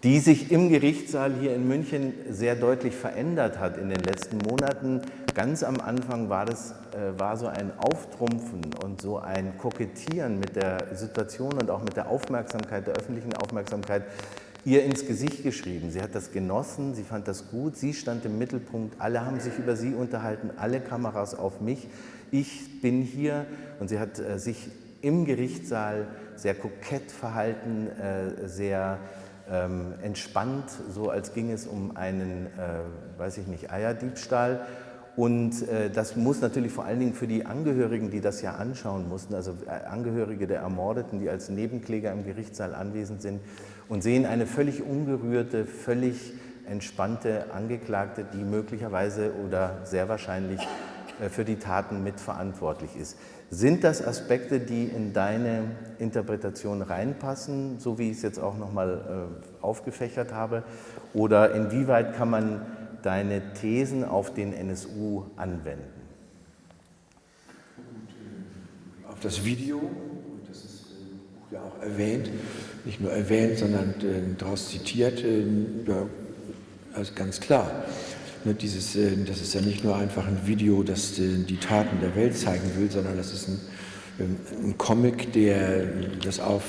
die sich im Gerichtssaal hier in München sehr deutlich verändert hat in den letzten Monaten. Ganz am Anfang war das äh, war so ein Auftrumpfen und so ein Kokettieren mit der Situation und auch mit der Aufmerksamkeit, der öffentlichen Aufmerksamkeit, ihr ins Gesicht geschrieben. Sie hat das genossen, sie fand das gut, sie stand im Mittelpunkt, alle haben sich über sie unterhalten, alle Kameras auf mich. Ich bin hier und sie hat äh, sich im Gerichtssaal sehr kokett verhalten, äh, sehr ähm, entspannt, so als ging es um einen, weiß ich nicht, Eierdiebstahl. Und äh, das muss natürlich vor allen Dingen für die Angehörigen, die das ja anschauen mussten, also äh, Angehörige der Ermordeten, die als Nebenkläger im Gerichtssaal anwesend sind, und sehen eine völlig ungerührte, völlig entspannte Angeklagte, die möglicherweise oder sehr wahrscheinlich äh, für die Taten mitverantwortlich ist. Sind das Aspekte, die in deine Interpretation reinpassen, so wie ich es jetzt auch nochmal aufgefächert habe? Oder inwieweit kann man deine Thesen auf den NSU anwenden? Auf das Video, das ist ja auch erwähnt, nicht nur erwähnt, sondern äh, daraus zitiert, äh, ja, also ganz klar. Ne, dieses, äh, das ist ja nicht nur einfach ein Video, das äh, die Taten der Welt zeigen will, sondern das ist ein, ähm, ein Comic, der das auf,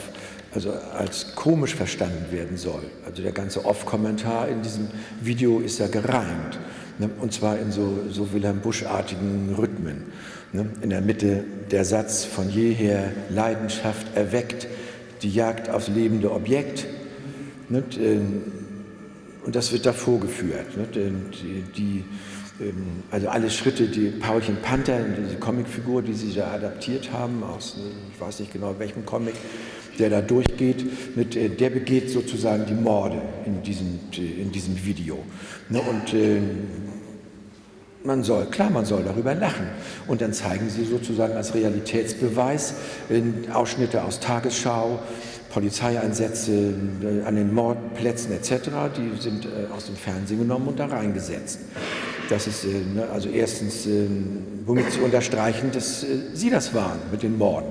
also als komisch verstanden werden soll. Also der ganze Off-Kommentar in diesem Video ist ja gereimt. Ne, und zwar in so, so Wilhelm Busch-artigen Rhythmen. Ne. In der Mitte der Satz von jeher Leidenschaft erweckt, die Jagd aufs lebende Objekt. Nicht? Ähm, und das wird da vorgeführt. Nicht? Die, die, ähm, also alle Schritte, die Paulchen Panther, diese Comicfigur, die sie da adaptiert haben, aus, ich weiß nicht genau welchem Comic, der da durchgeht, äh, der begeht sozusagen die Morde in diesem, in diesem Video. Und ähm, man soll, klar, man soll darüber lachen. Und dann zeigen sie sozusagen als Realitätsbeweis Ausschnitte aus Tagesschau, Polizeieinsätze äh, an den Mordplätzen etc., die sind äh, aus dem Fernsehen genommen und da reingesetzt. Das ist äh, ne, also erstens, womit Sie unterstreichen, dass Sie das waren mit den Morden.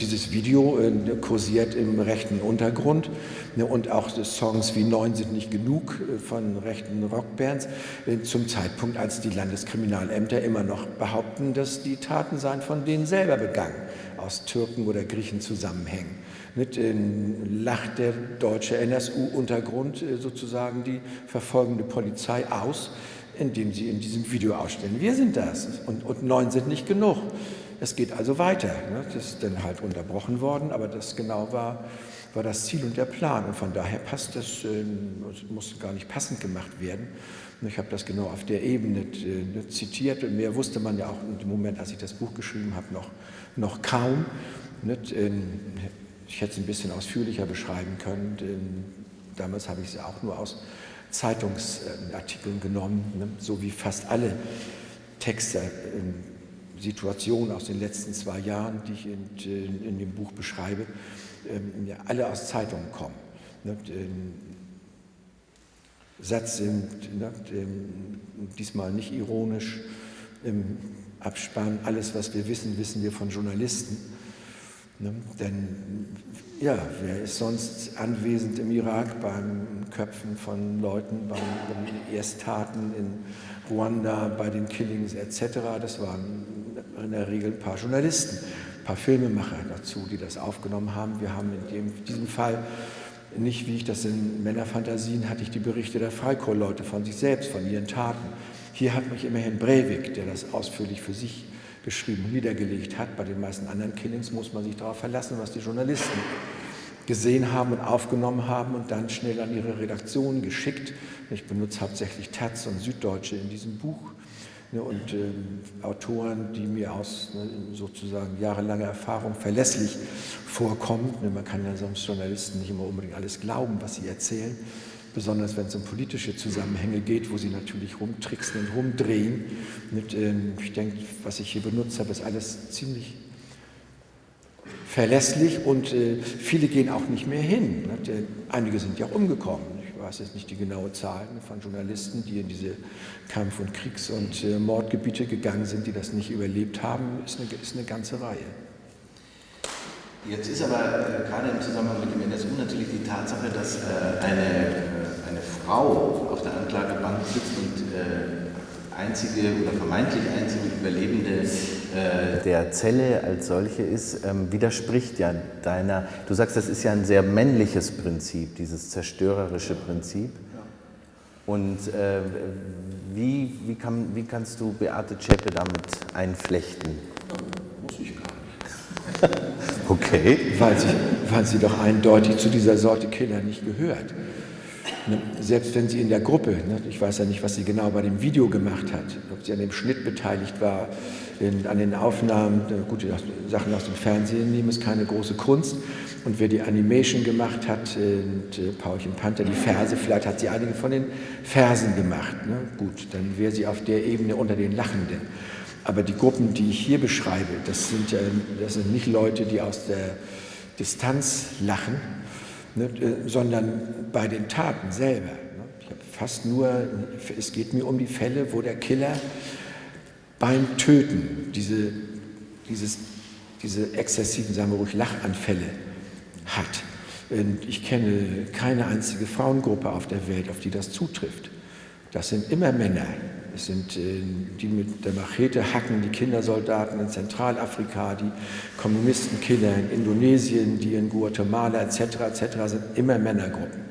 Dieses Video kursiert im rechten Untergrund ne, und auch Songs wie Neun sind nicht genug von rechten Rockbands zum Zeitpunkt, als die Landeskriminalämter immer noch behaupten, dass die Taten seien von denen selber begangen, aus Türken oder Griechen zusammenhängen. Nicht, lacht der deutsche NSU-Untergrund sozusagen die verfolgende Polizei aus, indem sie in diesem Video ausstellen, wir sind das und, und neun sind nicht genug. Es geht also weiter. Ne? Das ist dann halt unterbrochen worden, aber das genau war, war das Ziel und der Plan. Und von daher passt das, äh, muss gar nicht passend gemacht werden. Ich habe das genau auf der Ebene äh, zitiert und mehr wusste man ja auch im Moment, als ich das Buch geschrieben habe, noch, noch kaum. Ähm, ich hätte es ein bisschen ausführlicher beschreiben können. Damals habe ich es auch nur aus Zeitungsartikeln genommen, ne? so wie fast alle Texte, ähm, Situationen aus den letzten zwei Jahren, die ich in, in dem Buch beschreibe, ähm, ja, alle aus Zeitungen kommen. Ne? Satz sind ne? diesmal nicht ironisch im Abspann. Alles, was wir wissen, wissen wir von Journalisten. Ne? Denn ja, wer ist sonst anwesend im Irak beim Köpfen von Leuten, bei den Ersttaten in Ruanda, bei den Killings etc.? Das waren in der Regel ein paar Journalisten, ein paar Filmemacher dazu, die das aufgenommen haben. Wir haben in dem, diesem Fall nicht, wie ich das in Männerfantasien hatte, ich die Berichte der Freikorps-Leute von sich selbst, von ihren Taten. Hier hat mich immerhin Breivik, der das ausführlich für sich geschrieben niedergelegt hat. Bei den meisten anderen Killings muss man sich darauf verlassen, was die Journalisten gesehen haben und aufgenommen haben und dann schnell an ihre Redaktion geschickt. Ich benutze hauptsächlich Taz und Süddeutsche in diesem Buch ne, und äh, Autoren, die mir aus ne, sozusagen jahrelanger Erfahrung verlässlich vorkommen. Ne, man kann ja sonst Journalisten nicht immer unbedingt alles glauben, was sie erzählen besonders wenn es um politische Zusammenhänge geht, wo sie natürlich rumtricksen und rumdrehen. Und, äh, ich denke, was ich hier benutzt habe, ist alles ziemlich verlässlich und äh, viele gehen auch nicht mehr hin. Ne? Einige sind ja umgekommen. Ich weiß jetzt nicht die genaue Zahl von Journalisten, die in diese Kampf- und Kriegs- und äh, Mordgebiete gegangen sind, die das nicht überlebt haben, ist eine, ist eine ganze Reihe. Jetzt ist aber äh, gerade im Zusammenhang mit dem NSU natürlich die Tatsache, dass äh, eine, äh, eine Frau auf der Anklagebank sitzt und äh, einzige oder vermeintlich einzige Überlebende äh, der Zelle als solche ist, ähm, widerspricht ja deiner, du sagst, das ist ja ein sehr männliches Prinzip, dieses zerstörerische Prinzip. Und äh, wie, wie, kann, wie kannst du Beate Zschäpe damit einflechten? Muss ich gar nicht. Okay. Weil sie, weil sie doch eindeutig zu dieser Sorte Killer nicht gehört. Ne, selbst wenn sie in der Gruppe, ne, ich weiß ja nicht, was sie genau bei dem Video gemacht hat, ob sie an dem Schnitt beteiligt war, an den Aufnahmen, gute Sachen aus dem Fernsehen nehmen, ist keine große Kunst. Und wer die Animation gemacht hat, und, äh, Paulchen Panther, die Verse, vielleicht hat sie einige von den Versen gemacht. Ne? Gut, dann wäre sie auf der Ebene unter den Lachenden. Aber die Gruppen, die ich hier beschreibe, das sind, ja, das sind nicht Leute, die aus der Distanz lachen, ne, äh, sondern bei den Taten selber. Ne. Ich habe fast nur, es geht mir um die Fälle, wo der Killer beim Töten diese, dieses, diese exzessiven, sagen wir ruhig, Lachanfälle hat. Und ich kenne keine einzige Frauengruppe auf der Welt, auf die das zutrifft. Das sind immer Männer, es sind äh, die mit der Machete hacken, die Kindersoldaten in Zentralafrika, die Kommunistenkiller in Indonesien, die in Guatemala etc. etc. sind immer Männergruppen.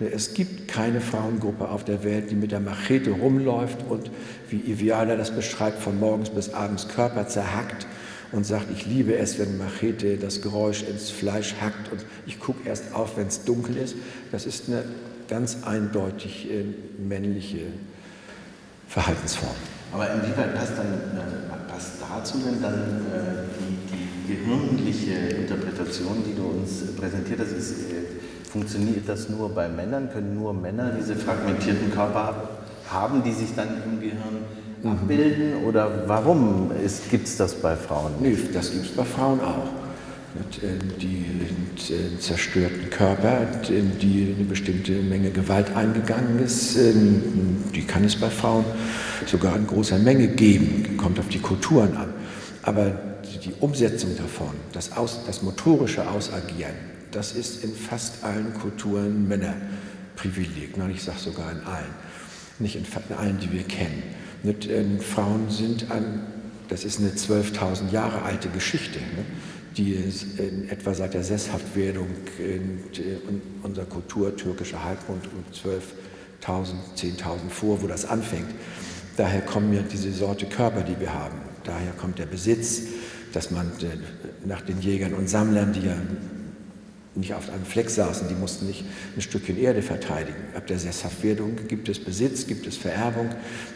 Es gibt keine Frauengruppe auf der Welt, die mit der Machete rumläuft und, wie Iviala das beschreibt, von morgens bis abends Körper zerhackt und sagt, ich liebe es, wenn Machete das Geräusch ins Fleisch hackt und ich gucke erst auf, wenn es dunkel ist. Das ist eine ganz eindeutig äh, männliche Verhaltensform. Aber inwieweit passt, dann, äh, passt dazu denn dann äh, die, die, gehirnliche Interpretation, die du uns präsentiert hast? Ist, äh, funktioniert das nur bei Männern? Können nur Männer diese fragmentierten Körper haben, die sich dann im Gehirn mhm. abbilden? Oder warum gibt es das bei Frauen? Nee, das gibt es bei Frauen auch. Äh, die äh, zerstörten Körper, in die eine bestimmte Menge Gewalt eingegangen ist, ähm, die kann es bei Frauen sogar in großer Menge geben, kommt auf die Kulturen an. Aber die Umsetzung davon, das, Aus, das motorische Ausagieren, das ist in fast allen Kulturen Männerprivileg. Ich sage sogar in allen, nicht in allen, die wir kennen. Ähm, Frauen sind an, das ist eine 12.000 Jahre alte Geschichte die in etwa seit der Sesshaftwerdung in unserer Kultur, türkischer Halbmond um 1000, 10.000 vor, wo das anfängt. Daher kommen ja diese Sorte Körper, die wir haben. Daher kommt der Besitz, dass man nach den Jägern und Sammlern, die ja nicht auf einem Fleck saßen, die mussten nicht ein Stückchen Erde verteidigen. Ab der Sesshaftwerdung gibt es Besitz, gibt es Vererbung,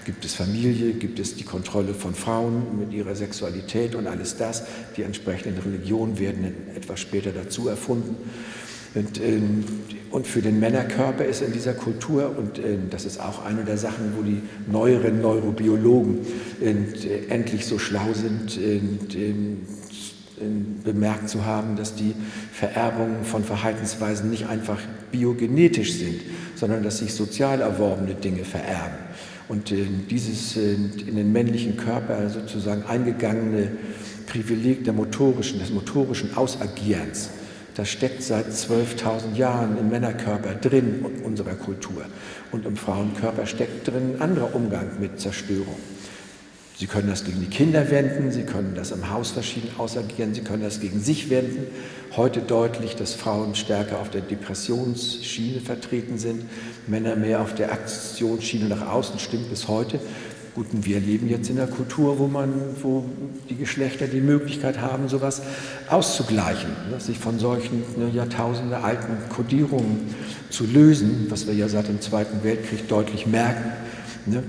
gibt es Familie, gibt es die Kontrolle von Frauen mit ihrer Sexualität und alles das. Die entsprechenden Religionen werden etwas später dazu erfunden. Und, ähm, und, für den Männerkörper ist in dieser Kultur, und ähm, das ist auch eine der Sachen, wo die neueren Neurobiologen ähm, endlich so schlau sind, bemerkt zu haben, dass die Vererbungen von Verhaltensweisen nicht einfach biogenetisch sind, sondern dass sich sozial erworbene Dinge vererben. Und äh, dieses äh, in den männlichen Körper sozusagen eingegangene Privileg der motorischen, des motorischen Ausagierens, das steckt seit 12.000 Jahren im Männerkörper drin unserer Kultur. Und im Frauenkörper steckt drin ein anderer Umgang mit Zerstörung. Sie können das gegen die Kinder wenden, Sie können das im Haus verschieden ausagieren, Sie können das gegen sich wenden. Heute deutlich, dass Frauen stärker auf der Depressionsschiene vertreten sind, Männer mehr auf der Aktionsschiene nach außen, stimmt bis heute. Gut, und wir leben jetzt in einer Kultur, wo, man, wo die Geschlechter die Möglichkeit haben, sowas auszugleichen, ne, sich von solchen ne, Jahrtausende alten Kodierungen zu lösen, was wir ja seit dem Zweiten Weltkrieg deutlich merken. Ne,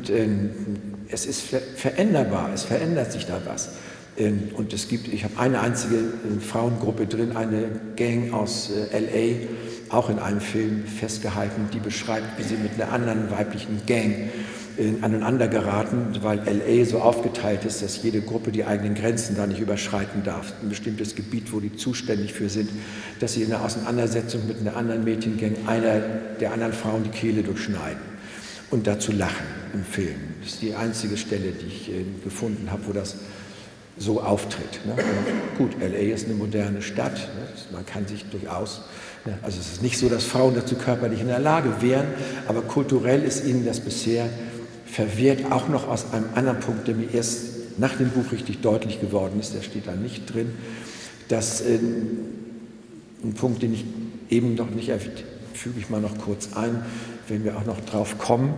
es ist veränderbar, es verändert sich da was. Ähm, und es gibt, ich habe eine einzige äh, Frauengruppe drin, eine Gang aus äh, LA, auch in einem Film festgehalten, die beschreibt, wie sie mit einer anderen weiblichen Gang äh, aneinander geraten, weil LA so aufgeteilt ist, dass jede Gruppe die eigenen Grenzen da nicht überschreiten darf. Ein bestimmtes Gebiet, wo die zuständig für sind, dass sie in der Auseinandersetzung mit einer anderen Mädchengang einer der anderen Frauen die Kehle durchschneiden und dazu lachen im Film. Das ist die einzige Stelle, die ich äh, gefunden habe, wo das so auftritt. Ne? Gut, LA ist eine moderne Stadt, ne? man kann sich durchaus, ne? also es ist nicht so, dass Frauen dazu körperlich in der Lage wären, aber kulturell ist ihnen das bisher verwehrt, auch noch aus einem anderen Punkt, der mir erst nach dem Buch richtig deutlich geworden ist, der steht da nicht drin, dass äh, ein Punkt, den ich eben noch nicht erwähnt füge ich mal noch kurz ein, wenn wir auch noch drauf kommen.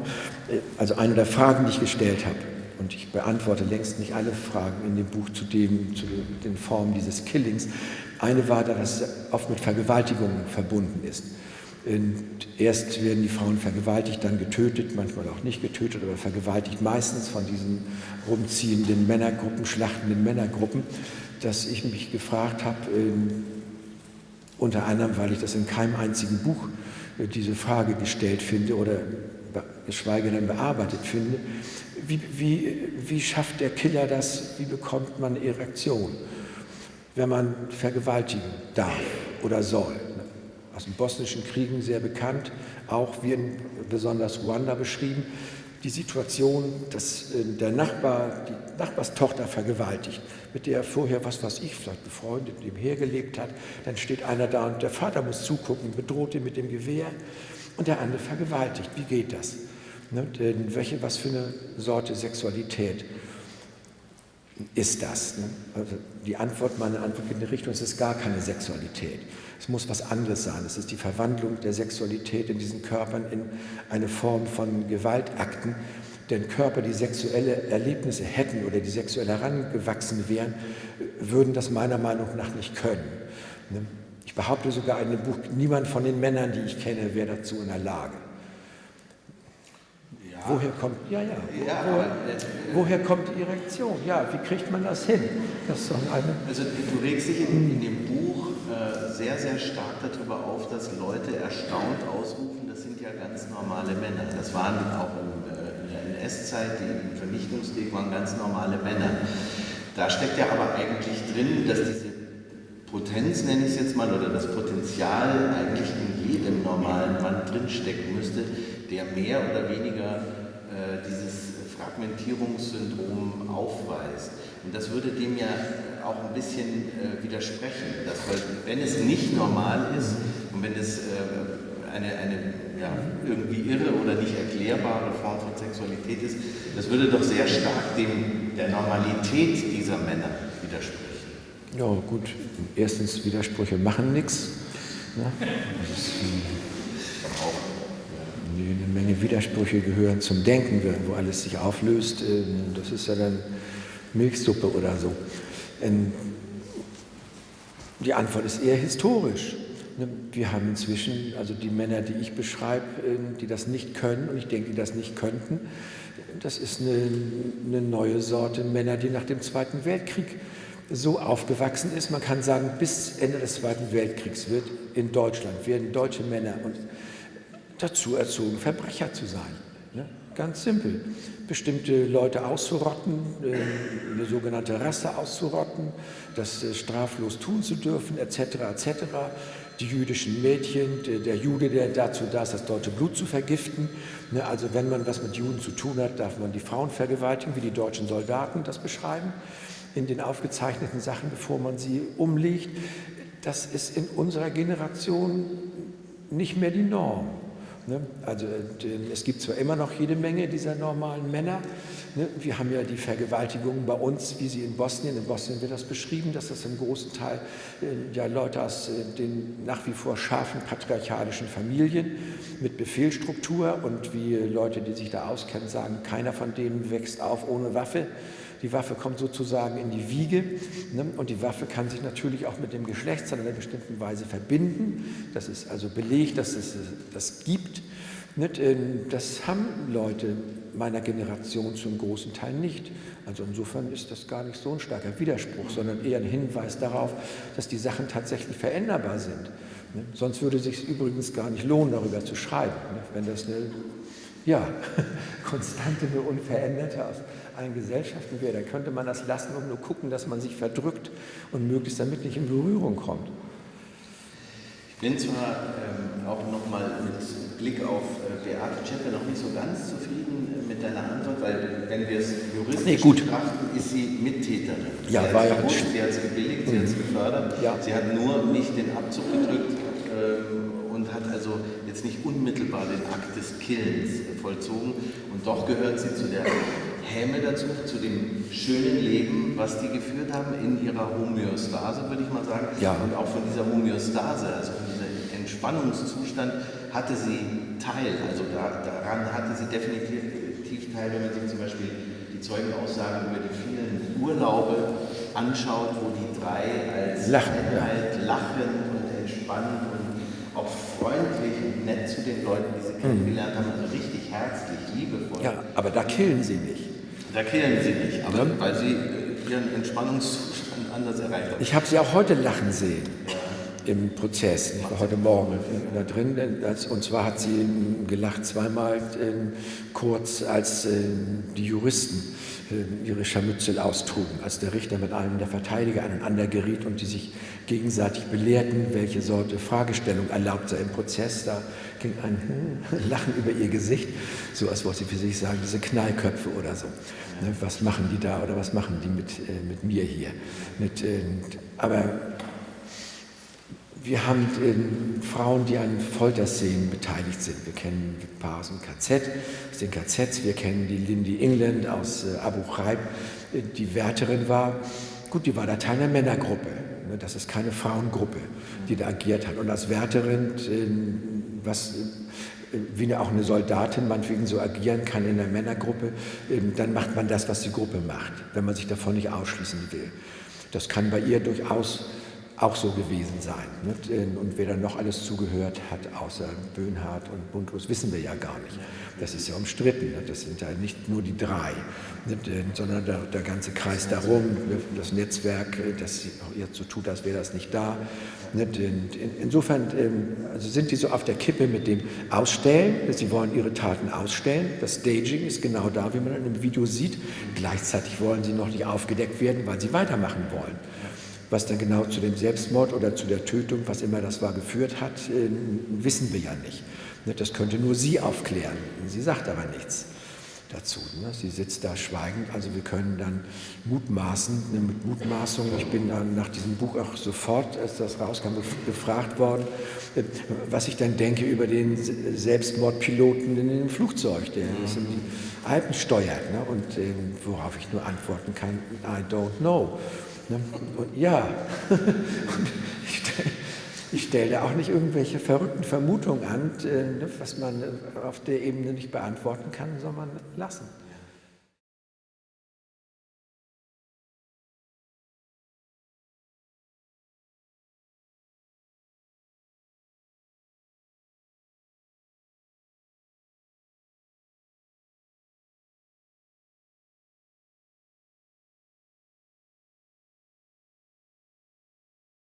Also eine der Fragen, die ich gestellt habe, und ich beantworte längst nicht alle Fragen in dem Buch zu, dem, zu den Formen dieses Killings. Eine war, dass es oft mit Vergewaltigungen verbunden ist. Und erst werden die Frauen vergewaltigt, dann getötet, manchmal auch nicht getötet, aber vergewaltigt meistens von diesen rumziehenden Männergruppen, schlachtenden Männergruppen, dass ich mich gefragt habe, ähm, unter anderem, weil ich das in keinem einzigen Buch diese Frage gestellt finde oder geschweige denn bearbeitet finde, wie, wie, wie schafft der Killer das, wie bekommt man Erektion, wenn man vergewaltigen darf oder soll. Aus den bosnischen Kriegen sehr bekannt, auch wie in besonders Ruanda beschrieben, die Situation, dass äh, der Nachbar die Nachbarstochter vergewaltigt, mit der er vorher, was weiß ich, vielleicht befreundet, nebenher gelebt hat, dann steht einer da und der Vater muss zugucken, bedroht ihn mit dem Gewehr und der andere vergewaltigt. Wie geht das? Ne? Welche, was für eine Sorte Sexualität ist das? Ne? Also die Antwort, meine Antwort in die Richtung, es ist gar keine Sexualität. Es muss was anderes sein. Es ist die Verwandlung der Sexualität in diesen Körpern in eine Form von Gewaltakten. Denn Körper, die sexuelle Erlebnisse hätten oder die sexuell herangewachsen wären, würden das meiner Meinung nach nicht können. Ne? Ich behaupte sogar in dem Buch, niemand von den Männern, die ich kenne, wäre dazu in der Lage. Ja. Woher kommt, ja, ja, ja wo, woher kommt die Erektion? Ja, wie kriegt man das hin? Das also du regst dich in, in dem Buch äh, sehr, sehr stark darüber auf, dass Leute erstaunt ausrufen, das sind ja ganz normale Männer. Das waren auch im, NS-Zeit, die im Vernichtungskrieg waren ganz normale Männer. Da steckt ja aber eigentlich drin, dass diese Potenz, nenne ich es jetzt mal, oder das Potenzial eigentlich in jedem normalen Mann drinstecken müsste, der mehr oder weniger äh, dieses Fragmentierungssyndrom aufweist. Und das würde dem ja auch ein bisschen äh, widersprechen, dass wenn es nicht normal ist und wenn es äh, eine, eine ja, irgendwie irre oder nicht erklärbare Form von Sexualität ist, das würde doch sehr stark dem, der Normalität dieser Männer widersprechen. Ja, gut. Erstens, Widersprüche machen nichts. Ne? eine Menge Widersprüche gehören zum Denken, wo alles sich auflöst. Das ist ja dann Milchsuppe oder so. Ähm, die Antwort ist eher historisch. Wir haben inzwischen, also die Männer, die ich beschreibe, ähm, die das nicht können, und ich denke, die das nicht könnten, das ist eine, eine neue Sorte Männer, die nach dem Zweiten Weltkrieg so aufgewachsen ist. Man kann sagen, bis Ende des Zweiten Weltkriegs wird in Deutschland, werden deutsche Männer dazu erzogen, Verbrecher zu sein. Ne? Ganz simpel. Bestimmte Leute auszurotten, äh, eine sogenannte Rasse auszurotten, das äh, straflos tun zu dürfen, etc. etc. Die jüdischen Mädchen, der Jude, der dazu da ist, das deutsche Blut zu vergiften. Ne, also wenn man was mit Juden zu tun hat, darf man die Frauen vergewaltigen, wie die deutschen Soldaten das beschreiben, in den aufgezeichneten Sachen, bevor man sie umlegt. Das ist in unserer Generation nicht mehr die Norm. Ne? Also es gibt zwar immer noch jede Menge dieser normalen Männer. Ne? Wir haben ja die Vergewaltigungen bei uns, wie sie in Bosnien, in Bosnien wird das beschrieben, dass das im großen Teil äh, ja Leute aus äh, den nach wie vor scharfen patriarchalischen Familien mit Befehlsstruktur und wie Leute, die sich da auskennen, sagen, keiner von denen wächst auf ohne Waffe. Die Waffe kommt sozusagen in die Wiege ne? und die Waffe kann sich natürlich auch mit dem Geschlechtsteil in einer bestimmten Weise verbinden. Das ist also belegt, dass es das gibt. Ähm, das haben Leute meiner Generation zum großen Teil nicht. Also insofern ist das gar nicht so ein starker Widerspruch, sondern eher ein Hinweis darauf, dass die Sachen tatsächlich veränderbar sind. Sonst würde es sich übrigens gar nicht lohnen, darüber zu schreiben. Wenn das eine ja, konstante, eine unveränderte aus allen Gesellschaften wäre, dann könnte man das lassen und nur gucken, dass man sich verdrückt und möglichst damit nicht in Berührung kommt. Ich bin zwar ähm, auch nochmal mit Blick auf äh, Beate Zschäpe noch nicht so ganz zufrieden äh, mit deiner Antwort, weil wenn wir es juristisch nee, gut. betrachten, ist sie Mittäterin. Ja, sie war ja gut. Sie hat es gebilligt, mhm. sie hat es gefördert. Ja. Sie hat nur nicht den Abzug gedrückt ähm, und hat also jetzt nicht unmittelbar den Akt des Killens vollzogen. Und doch gehört sie zu der Häme dazu, zu dem schönen Leben, was die geführt haben in ihrer Homöostase, würde ich mal sagen. Ja. Und auch von dieser Homöostase, also von diesem Entspannungszustand, hatte sie teil. Also da, daran hatte sie definitiv teil, wenn man sich zum Beispiel die Zeugenaussagen über die vielen Urlaube anschaut, wo die drei als lachen, Einheit ja. lachen und entspannen und auch freundlich und nett zu den Leuten, die sie mhm. kennengelernt haben, also richtig herzlich, liebevoll. Ja, aber da killen sie nicht. Da killen sie nicht, aber ja. weil sie ihren Entspannungszustand anders erreicht haben. Ich habe sie auch heute lachen sehen. Im Prozess. Ich war heute Morgen da drin und zwar hat sie gelacht zweimal kurz, als die Juristen ihre Scharmützel austrugen, als der Richter mit einem der Verteidiger aneinander geriet und die sich gegenseitig belehrten, welche Sorte Fragestellung erlaubt sei im Prozess. Da ging ein Lachen über ihr Gesicht, so als wollte sie für sich sagen, diese Knallköpfe oder so. Ne, was machen die da oder was machen die mit, äh, mit mir hier? Mit, äh, aber wir haben äh, Frauen, die an Folterszenen beteiligt sind. Wir kennen ein paar aus dem KZ, aus den KZs. Wir kennen die Lindy England aus äh, Abu Ghraib, äh, die Wärterin war. Gut, die war da Teil einer Männergruppe. Ne? Das ist keine Frauengruppe, die da agiert hat. Und als Wärterin, äh, was wie auch eine Soldatin meinetwegen so agieren kann in einer Männergruppe, ähm, dann macht man das, was die Gruppe macht, wenn man sich davon nicht ausschließen will. Das kann bei ihr durchaus auch so gewesen sein. Nicht? Und wer dann noch alles zugehört hat, außer Böhnhardt und Bundlos, wissen wir ja gar nicht. Das ist ja umstritten. Nicht? Das sind ja nicht nur die drei, nicht? sondern der, der, ganze Kreis darum, das Netzwerk, das jetzt so tut, als wäre das nicht da. Insofern ähm, also sind die so auf der Kippe mit dem Ausstellen. Sie wollen ihre Taten ausstellen. Das Staging ist genau da, wie man in einem Video sieht. Gleichzeitig wollen sie noch nicht aufgedeckt werden, weil sie weitermachen wollen. Was dann genau zu dem Selbstmord oder zu der Tötung, was immer das war, geführt hat, äh, wissen wir ja nicht. Ne, das könnte nur sie aufklären. Sie sagt aber nichts dazu. Ne. Sie sitzt da schweigend. Also wir können dann mutmaßen, ne, mit Mutmaßung. Ich bin dann nach diesem Buch auch sofort, als das rauskam, gefragt worden, äh, was ich dann denke über den Selbstmordpiloten in dem Flugzeug, der mhm. in die Alpen steuert. Und äh, worauf ich nur antworten kann, I don't know. Ne? Und ja, ich, stelle da auch nicht irgendwelche verrückten Vermutungen an, äh, ne, was man auf der Ebene nicht beantworten kann, man lassen.